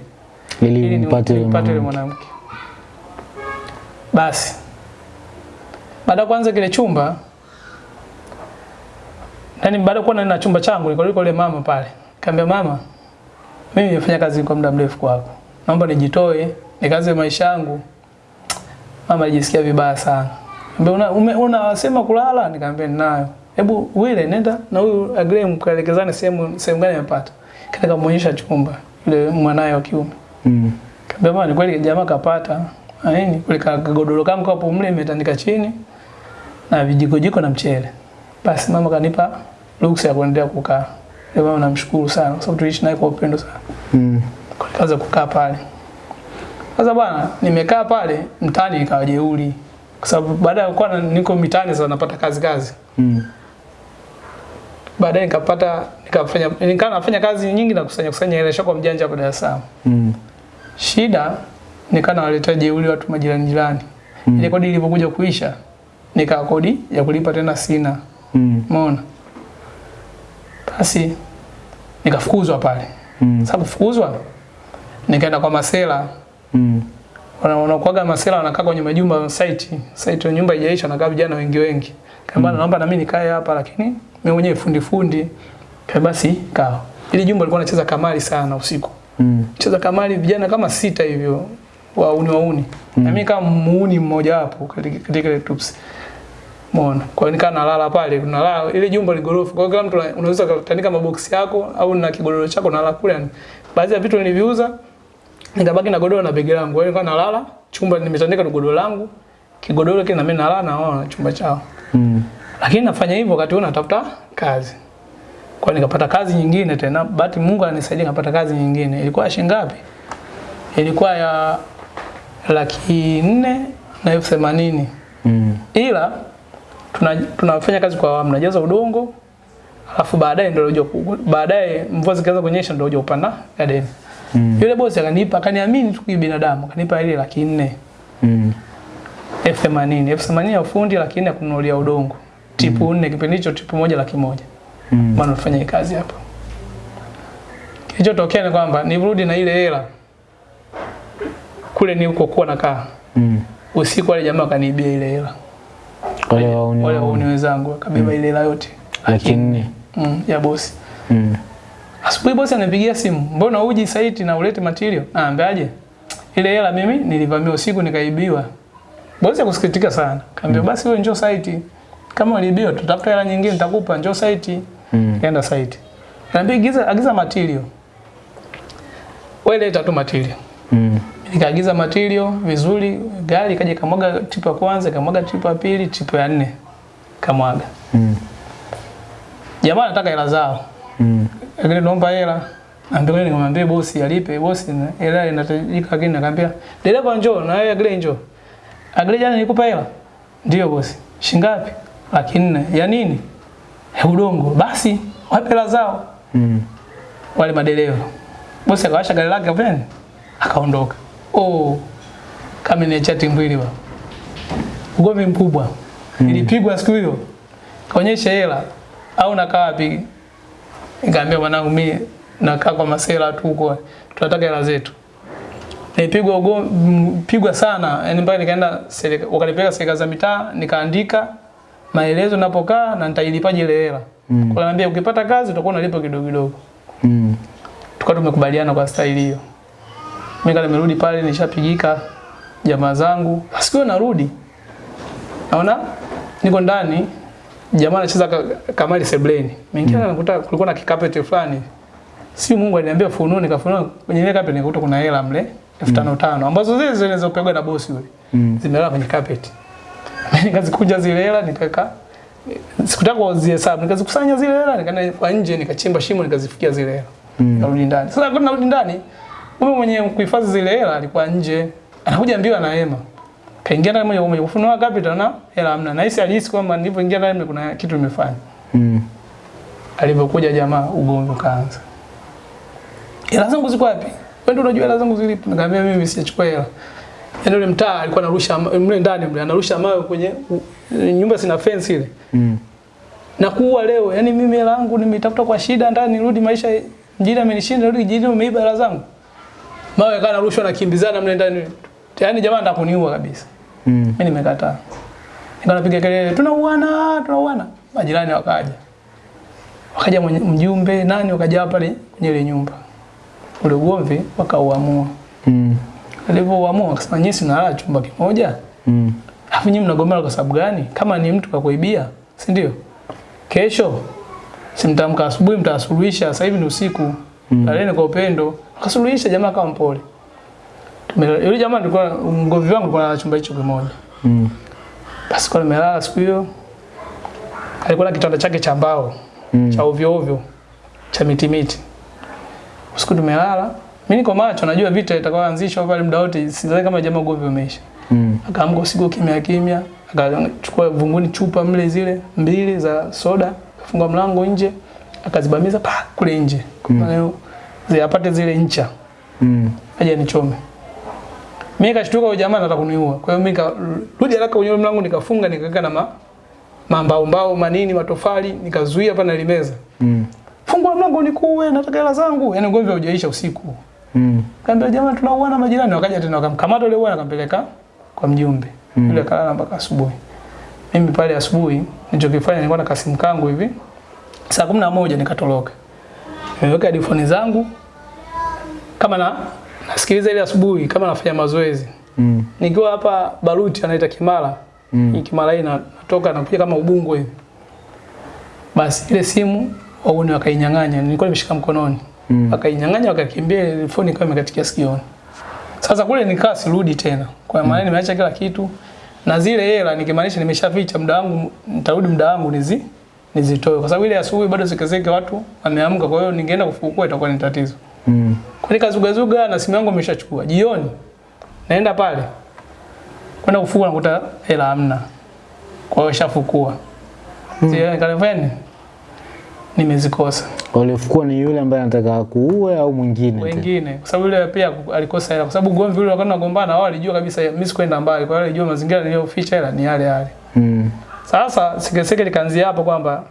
Ili nipate yule mwanamke. Basi baada kwanza kuanza kile chumba yani baada ya kuwa na chumba changu niko kwa yule mama pale. Kaambia mama mimi nimefanya kazi kwa muda mrefu kwako. Naomba nijitoe nikaze maisha yangu. Mama alijisikia vibaya sana. Kaambia una, unasema kulala? Nikamwambia ninayo. Hebu wile nenda na huyu agree mkaelekezane sehemu sehemu gani amepata. Kataka kumuonyesha chumba yule mwanae wa kiume. Mm. Kaambia mama ni kweli jamaa kapata. Aini. Kule kagodoro kangu hapo mle imetandika chini na vijiko jiko na mchele. Basi mama kanipa ruhusa ya kuendelea kukaa. Leo mama namshukuru sana kwa sababu tuliishi naye kwa upendo sana. Mm. Kwa kaza kukaa pale. Sasa bwana nimekaa pale mtaani ikawa jeuri. Kwa sababu baada ya kuwa niko mitaani sasa napata kazi kazi. Mm. Baadaye nikapata nikafanya nikawa nafanya kazi nyingi na kusanya kusanya hela shaka mjanja hapa Dar es Salaam. Mm. Shida nikaa nawaletea jeuri watu majirani jirani. Mm. Ile kodi ilipokuja kuisha nikaa kodi ya kulipa tena sina. Mm. Umeona? Basi nikafukuzwa pale. Mm. sababu fukuzwa nikaenda kwa masela. Mm. Wana- Wanakuaga masela wanakaa kwenye majumba site. Site nyumba haijaisha na vijana wengi wengi. Kama mm. naomba na mimi nikae hapa lakini mimi mwenyewe fundi fundi. Kwa basi kaa. Ile jumba lilikuwa anacheza kamari sana usiku. Mm. cheza kamari vijana kama sita hivyo wauni wauni mm. na mimi kama muuni mmoja wapo katika ile tups Umeona? Kwa hiyo nikaa nalala pale, nalala ile jumba ligorofa. Kwa hiyo kila mtu unaweza kutandika maboksi yako au na kigodoro chako nalala kule. Baadhi ya vitu niliviuza nikabaki na godoro na begi langu. Kwa hiyo nikaa nalala, chumba nimetandika na godoro langu. Kigodoro kile na mimi nalala na wao chumba chao. Mm. Lakini nafanya hivyo wakati huo natafuta kazi. Kwa nikapata kazi nyingine tena. Bahati Mungu ananisaidia nikapata kazi nyingine. Ilikuwa shilingi ngapi? Ilikuwa ya laki nne na elfu themanini. Mm. Ila tuna, tunafanya kazi kwa awamu, najaza udongo alafu baadaye ndio unajua baadaye mvua zikaanza kunyesha ndio unajua kupanda garden. Mm. Yule bosi akanipa akaniamini tu binadamu akanipa ile laki nne Mm. elfu themanini elfu themanini ya ufundi laki nne ya kununulia udongo tipu nne kipindi hicho tipu moja laki moja Mm. maana nafanya kazi hapo. Kilichotokea ni kwamba nirudi na ile hela kule nilikokuwa nakaa Mm. usiku, wale jamaa kanibia ile hela, Wale wauni wale wauni. wenzangu wakabeba ile hela yote Laki nne. mm, ya bosi. Mm. Asubuhi bosi ananipigia simu, mbona uji site na ulete material? Naambiaje? Ile hela mimi nilivamia usiku nikaibiwa. Bosi akusikitika sana. Kaambia basi wewe njoo site. Kama ulibiwa tutafuta hela nyingine nitakupa, njoo site. Mm. Kaenda site. Kaambia agiza agiza material. Wewe leta tu material. Mm. Nikaagiza material vizuri, gari kaja kamwaga tipu ya kwanza, kamwaga tipu ya pili, tipu ya nne. Kamwaga. Mm. Jamaa anataka hela zao. Mm. Lakini naomba hela. Naambia nikamwambia bosi alipe bosi na- hela inatajika lakini nakamwambia dereva njoo na wewe Agrey njoo. Agrey jana nikupa hela. Ndio bosi. Shingapi? Laki nne. Ya nini? Ya udongo. Basi wape hela zao Mm. wale madereva. Bosi akawasha gari lake pembeni akaondoka. Oh, kama ni chati mbili ba. Ugomvi mkubwa. mm. Nilipigwa siku hiyo. Kaonyesha hela au nakaa wapi? Nikamwambia mwanangu mimi nakaa kwa masela tu huko tunataka hela zetu. Nilipigwa pigwa sana, yani mpaka nikaenda wakanipeleka serikali za mitaa nikaandika maelezo napokaa na nitailipaje ile hela. Mm. Kwa ukipata kazi utakuwa unalipa kidogo kidogo Mm. tukawa tumekubaliana kwa staili hiyo. Mimi kama nimerudi pale nishapigika jamaa zangu. Siku narudi. Naona niko ndani jamaa anacheza Kamali kamari sebleni. Mwingine mm. nakuta kulikuwa na kikapeti fulani. Si Mungu aliniambia funua nikafunua kwenye ile kapeti nikakuta kuna hela mle 5500 ambazo zile zile zilizopigwa na bosi yule. Mm. Zimelala kwenye kapeti. Mimi nikazikunja zile hela nikaweka sikutaka kuzihesabu nikazikusanya zile hela nikaenda kwa nje nikachimba shimo nikazifikia zile hela Mm. Narudi ndani. Sasa kuna narudi ndani, mume mwenye kuhifadhi zile hela alikuwa nje. Anakuja mbio na hema. Kaingia ndani moja kwa moja kufunua capital na hela hamna. Na hisi alihisi kwamba nilipoingia ndani kuna kitu nimefanya. Mm. Alipokuja jamaa ugomvi ukaanza. Hela zangu ziko wapi? Wewe ndio unajua hela zangu zilipo. Nikamwambia mimi sijachukua hela. Yaani yule mtaa alikuwa anarusha mle ndani mle anarusha mawe kwenye nyumba sina fence ile. Mm. Na kuua leo. yani mimi hela yangu nimeitafuta kwa shida ndani nirudi maisha mjini amenishinda rudi jijini umeiba hela zangu. Mawe kana rushwa na kimbizana mle ndani. Yaani jamaa anataka kuniua kabisa. Mm. Mimi nimekataa. Nikawa napiga kelele, tunauana, tunauana. Majirani wakaja. Wakaja mjumbe nani wakaja pale kwenye ile nyumba. Ule ugomvi wakauamua. Mm. Alipoamua akasema nyinyi si mnalala chumba kimoja? Mm. Alafu nyinyi mnagombana kwa sababu gani? Kama ni mtu kakuibia, si ndio? Kesho simtamka asubuhi mtasuluhisha, sasa hivi ni usiku. Mm. Laleni kwa upendo. Akasuluhisha jamaa kama mpole. Yule jamaa alikuwa mgomvi wangu kwa chumba hicho kimoja. Mm. Basi kwa nimelala siku hiyo. Alikuwa na kitanda chake cha mbao Mm. cha ovyo ovyo cha miti miti. Usiku tumelala, mimi niko macho, najua vita itakayoanzishwa pale muda wote, sidhani kama jamaa ugomvi umeisha. Mm. Akaamka usiku kimya kimya, akachukua vunguni chupa mle zile mbili za soda, akafunga mlango nje, akazibamiza pa kule nje. Mm. Ziapate zile ncha, Mm. aje nichome. Mimi kashtuka huyo jamaa anataka kuniua. Kwa hiyo mimi nikarudi haraka kwenye mlango nikafunga nikaweka na ma, mambao mbao manini matofali nikazuia pana na limeza. Mm. Fungua mlango nikuue, nataka hela zangu. Yaani ugomvi haujaisha usiku. Mm. Kaambia jamaa tunauana majirani, wakaja tena wakamkamata yule bwana akampeleka kwa mjumbe. Mm. Yule kalala mpaka asubuhi. Mimi pale asubuhi nilichokifanya nilikuwa na kasimu kangu hivi. Saa kumi na moja nikatoroka. Nimeweka headphone zangu kama na nasikiliza ile asubuhi kama nafanya mazoezi. Mm. Nikiwa hapa Baruti anaita Kimara. Mm. Kimara hii na- natoka nakuja kama Ubungo hivi. Basi ile simu wauni wakainyang'anya, nilikuwa nimeshika mkononi. Mm. Wakainyang'anya wakakimbia, ile phone ikawa imekatikia sikioni. Sasa kule nikaa sirudi tena. Kwa maana mm. nimeacha kila kitu. Na zile hela nikimaanisha nimeshaficha muda wangu, nitarudi muda wangu nizi nizitoe. Kwa sababu ile asubuhi bado sikezeke watu wameamka, kwa hiyo ningeenda kufukua itakuwa ni tatizo. Mm. Kwa nikazugazuga na simu yangu nimeshachukua. Jioni naenda pale kwenda kufukua nakuta hela hamna. Kwa hiyo shafukua. Mm. Zile nikalefanya nimezikosa. Waliofukuwa ni yule ambaye anataka kuue au mwingine? Mwingine, Wengine kwa sababu yule pia alikosa hela kwa sababu ugomvi ule wakati nagombana wao walijua kabisa mimi sikwenda mbali. Kwa hiyo walijua mazingira niliyoficha hela ni yale yale. Mm. Sasa sikeseke likaanzia hapo kwamba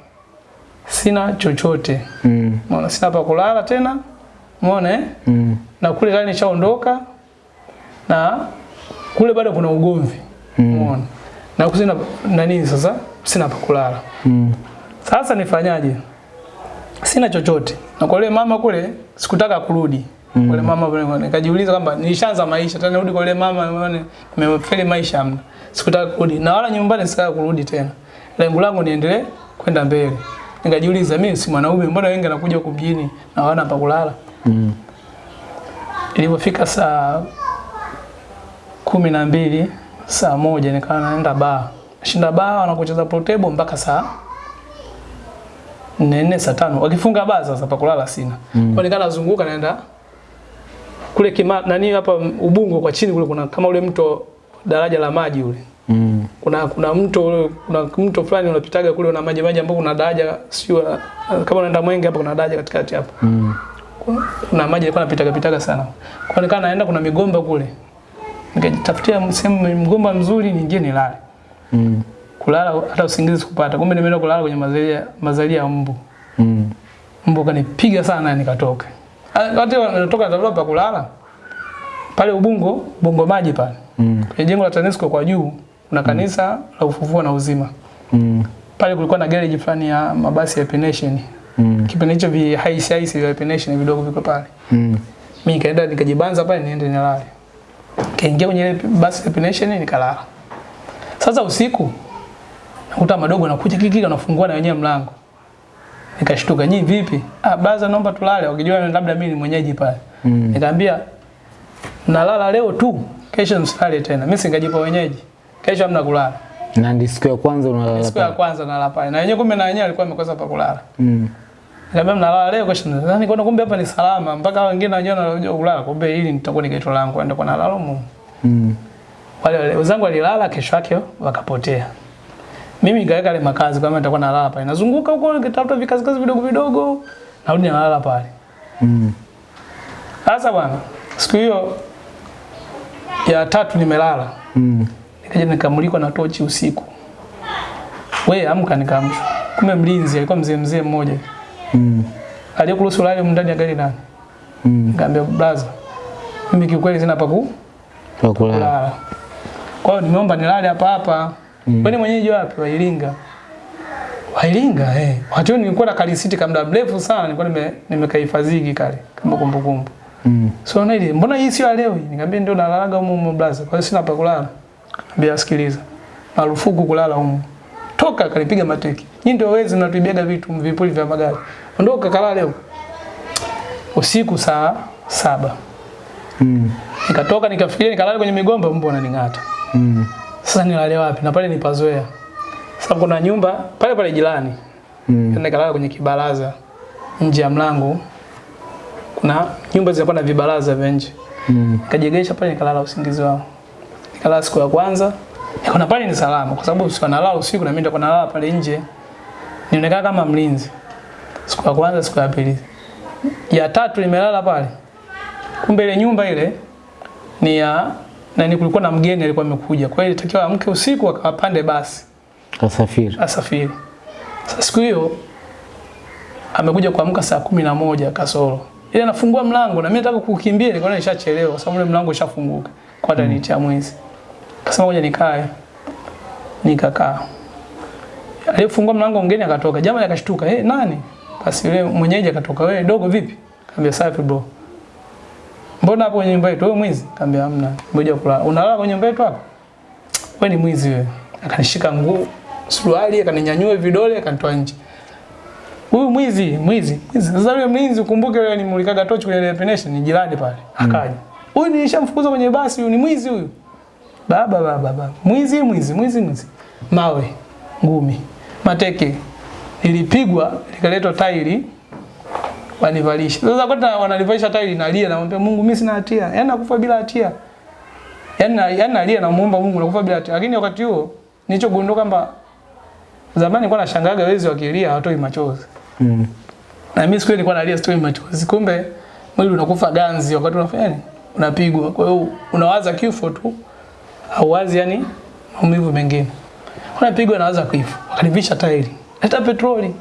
sina chochote. Mm. Umeona sina pa kulala tena. Umeona eh? Mm. na kule gari nishaondoka na kule bado kuna ugomvi Umeona? Mm. umeona na kusina na nini sasa sina pa kulala Mm. sasa nifanyaje sina chochote na kwa yule mama kule sikutaka kurudi Mm. kwa yule mama nikajiuliza kwamba nilishaanza maisha tena nirudi kwa yule mama umeona nimefeli maisha hamna sikutaka kurudi. Na wala nyumbani sikaka kurudi tena. Lengo langu niendelee kwenda mbele. Nikajiuliza mimi si mwanaume mbona wengi anakuja huku mjini na hawana pa kulala? Mm. Ilipofika saa kumi na mbili saa moja nikawa naenda baa, shinda baa wanakucheza pool table mpaka saa nne saa tano. Wakifunga baa sasa pa kulala sina. Mm. kwa nikana nazunguka naenda kule kima nani hapa Ubungo kwa chini kule kuna kama ule mto daraja la maji ule. Mm. kuna kuna mto ule kuna mto fulani unapitaga kule una maji maji ambapo kuna daraja sio kama unaenda Mwenge hapa kuna daraja katikati hapo Mm. kuna maji yalikuwa yanapitaga pitaga sana. Kwa nikaa naenda kuna migomba kule. Nikajitafutia sehemu mgomba mzuri ningie nilale. Mm. kulala hata usingizi sikupata. Kumbe nimeenda kulala kwenye mazalia mazalia ya mbu. Mm. mbu kanipiga sana nikatoka. Ah, wakati natoka natafuta pa kulala pale Ubungo Bongo maji pale Mm. kwenye jengo la TANESCO kwa juu kuna kanisa mm. la ufufuo na uzima Mm. pale kulikuwa na garage fulani ya mabasi ya Penation Mm. kipindi hicho vi haisi haisi vya Penation vidogo viko pale Mm. mimi nikaenda nikajibanza pale niende nilale kaingia kwenye ile basi ya Penation nikalala sasa usiku nakuta madogo nakuja kiki wanafungua na wenyewe mlango nikashtuka nyinyi vipi ah baza naomba tulale wakijua labda mimi ni mwenyeji pale Mm. nikamwambia nalala leo tu kesho msilale tena mimi singajipa wenyeji kesho hamna kulala Na ndio siku ya kwanza unalala siku ya kwanza nalala pale na wenyewe kumbe na wenyewe alikuwa amekosa pa kulala Mm. Nikamwambia mnalala leo kesho. nadhani kwa kumbe hapa ni salama mpaka wengine wenyewe wanajua kulala. Kumbe hili nitakuwa ni geto langu ndio kwa nalala mu Mm. Wale wale wenzangu walilala kesho yake wakapotea. Mimi nikaweka ile makazi kama nitakuwa nalala pale. Nazunguka huko nikitafuta vikazi kazi vidogo vidogo. Narudi nalala pale. Mm. Sasa bwana, siku hiyo ya tatu nimelala. Mm. Nikaja nikamulikwa na tochi usiku. We amka nikaamshwa. Kumbe mlinzi alikuwa mzee mzee mmoja. Mm. Aliyekuruhusu lale ndani ya gari nani? Mm. Nikamwambia brother, mimi kiukweli sina pa kulala. Kwa hiyo nimeomba nilale hapa hapa. Mm. Wewe mwenyeji wapi? Wa Iringa. Wa Iringa eh. Wakati nilikuwa na kalisiti kama muda mrefu sana nilikuwa nime kale kama kumbukumbu. Mm. So na ile mbona hii sio leo? Nikamwambia ndio nalalaga huko humo blaza. Kwa hiyo sina pa kulala. Nikamwambia sikiliza. Marufuku kulala huko. Toka kanipiga mateki. Nyinyi ndio wezi mnatuibiaga vitu vipuli vya magari. Ondoka kalale leo. Usiku saa saba. Mm. Nikatoka nikafikiria nikalala kwenye migomba mbu ananing'ata. Mm. Sasa nilale wapi? Na pale nipazoea. Sasa kuna nyumba pale pale jirani. Mm. Nikalala kwenye kibaraza nje ya mlango. Kuna nyumba zilikuwa na vibaraza vya nje. Mm. Kajegesha pale nikalala usingizi wangu. Nikalala siku ya kwanza. Nikaona pale ni salama kwa sababu usiku nalala usiku na mimi ndio nalala pale nje. Nionekana kama mlinzi. Siku ya kwanza, siku ya pili. Ya tatu nimelala pale. Kumbe ile nyumba ile ni ya na ni kulikuwa na mgeni alikuwa amekuja. Kwa hiyo ilitakiwa amke usiku akapande basi Asafiri. asafiri. Sasa siku hiyo amekuja kuamka saa kumi na moja kasoro. Ile anafungua mlango na mimi nataka kukimbia nilikuwa nishachelewa kwa sababu ule mlango ushafunguka. Kwa ndani ya mwezi. Akasema ngoja nikae. Nikakaa. Alifungua mlango mgeni akatoka. Jamaa akashtuka, "Eh, nani?" Basi yule mwenyeji akatoka, "Wewe dogo vipi?" Kaambia safi bro. Mbona hapo kwenye nyumba yetu wewe mwizi? Kaambia hamna. Ngoja kulala. Unalala kwenye nyumba yetu hapo? Wewe ni mwizi wewe. Akanishika nguo, suruali, akaninyanyua vidole, akanitoa nje. Huyu mwizi, mwizi, mwizi. Sasa yule mlinzi ukumbuke yule nimulikaga tochi kwenye definition ni jirani pale. Akaja. Huyu mm. nilishamfukuza kwenye basi, huyu ni mwizi huyu. Baba baba baba. Mwizi, mwizi, mwizi, mwizi. Mawe, ngumi, mateke. ilipigwa likaletwa tairi wanivalisha. Sasa kwa wananivalisha tairi nalia namwambia Mungu mimi sina hatia. Yaani nakufa bila hatia. Yaani yaani nalia namuomba Mungu nakufa bila hatia. Lakini wakati huo nilichogundua kwamba zamani nilikuwa nashangaga wezi wakilia hawatoi machozi. Mm. Na mimi siku nilikuwa nalia story machozi. Kumbe mwili unakufa ganzi wakati unafanya nini? Unapigwa. Kwa hiyo unawaza kifo tu. Hauwazi yani maumivu mengine. Unapigwa nawaza kifo. Wakanivisha tairi. Leta petroli.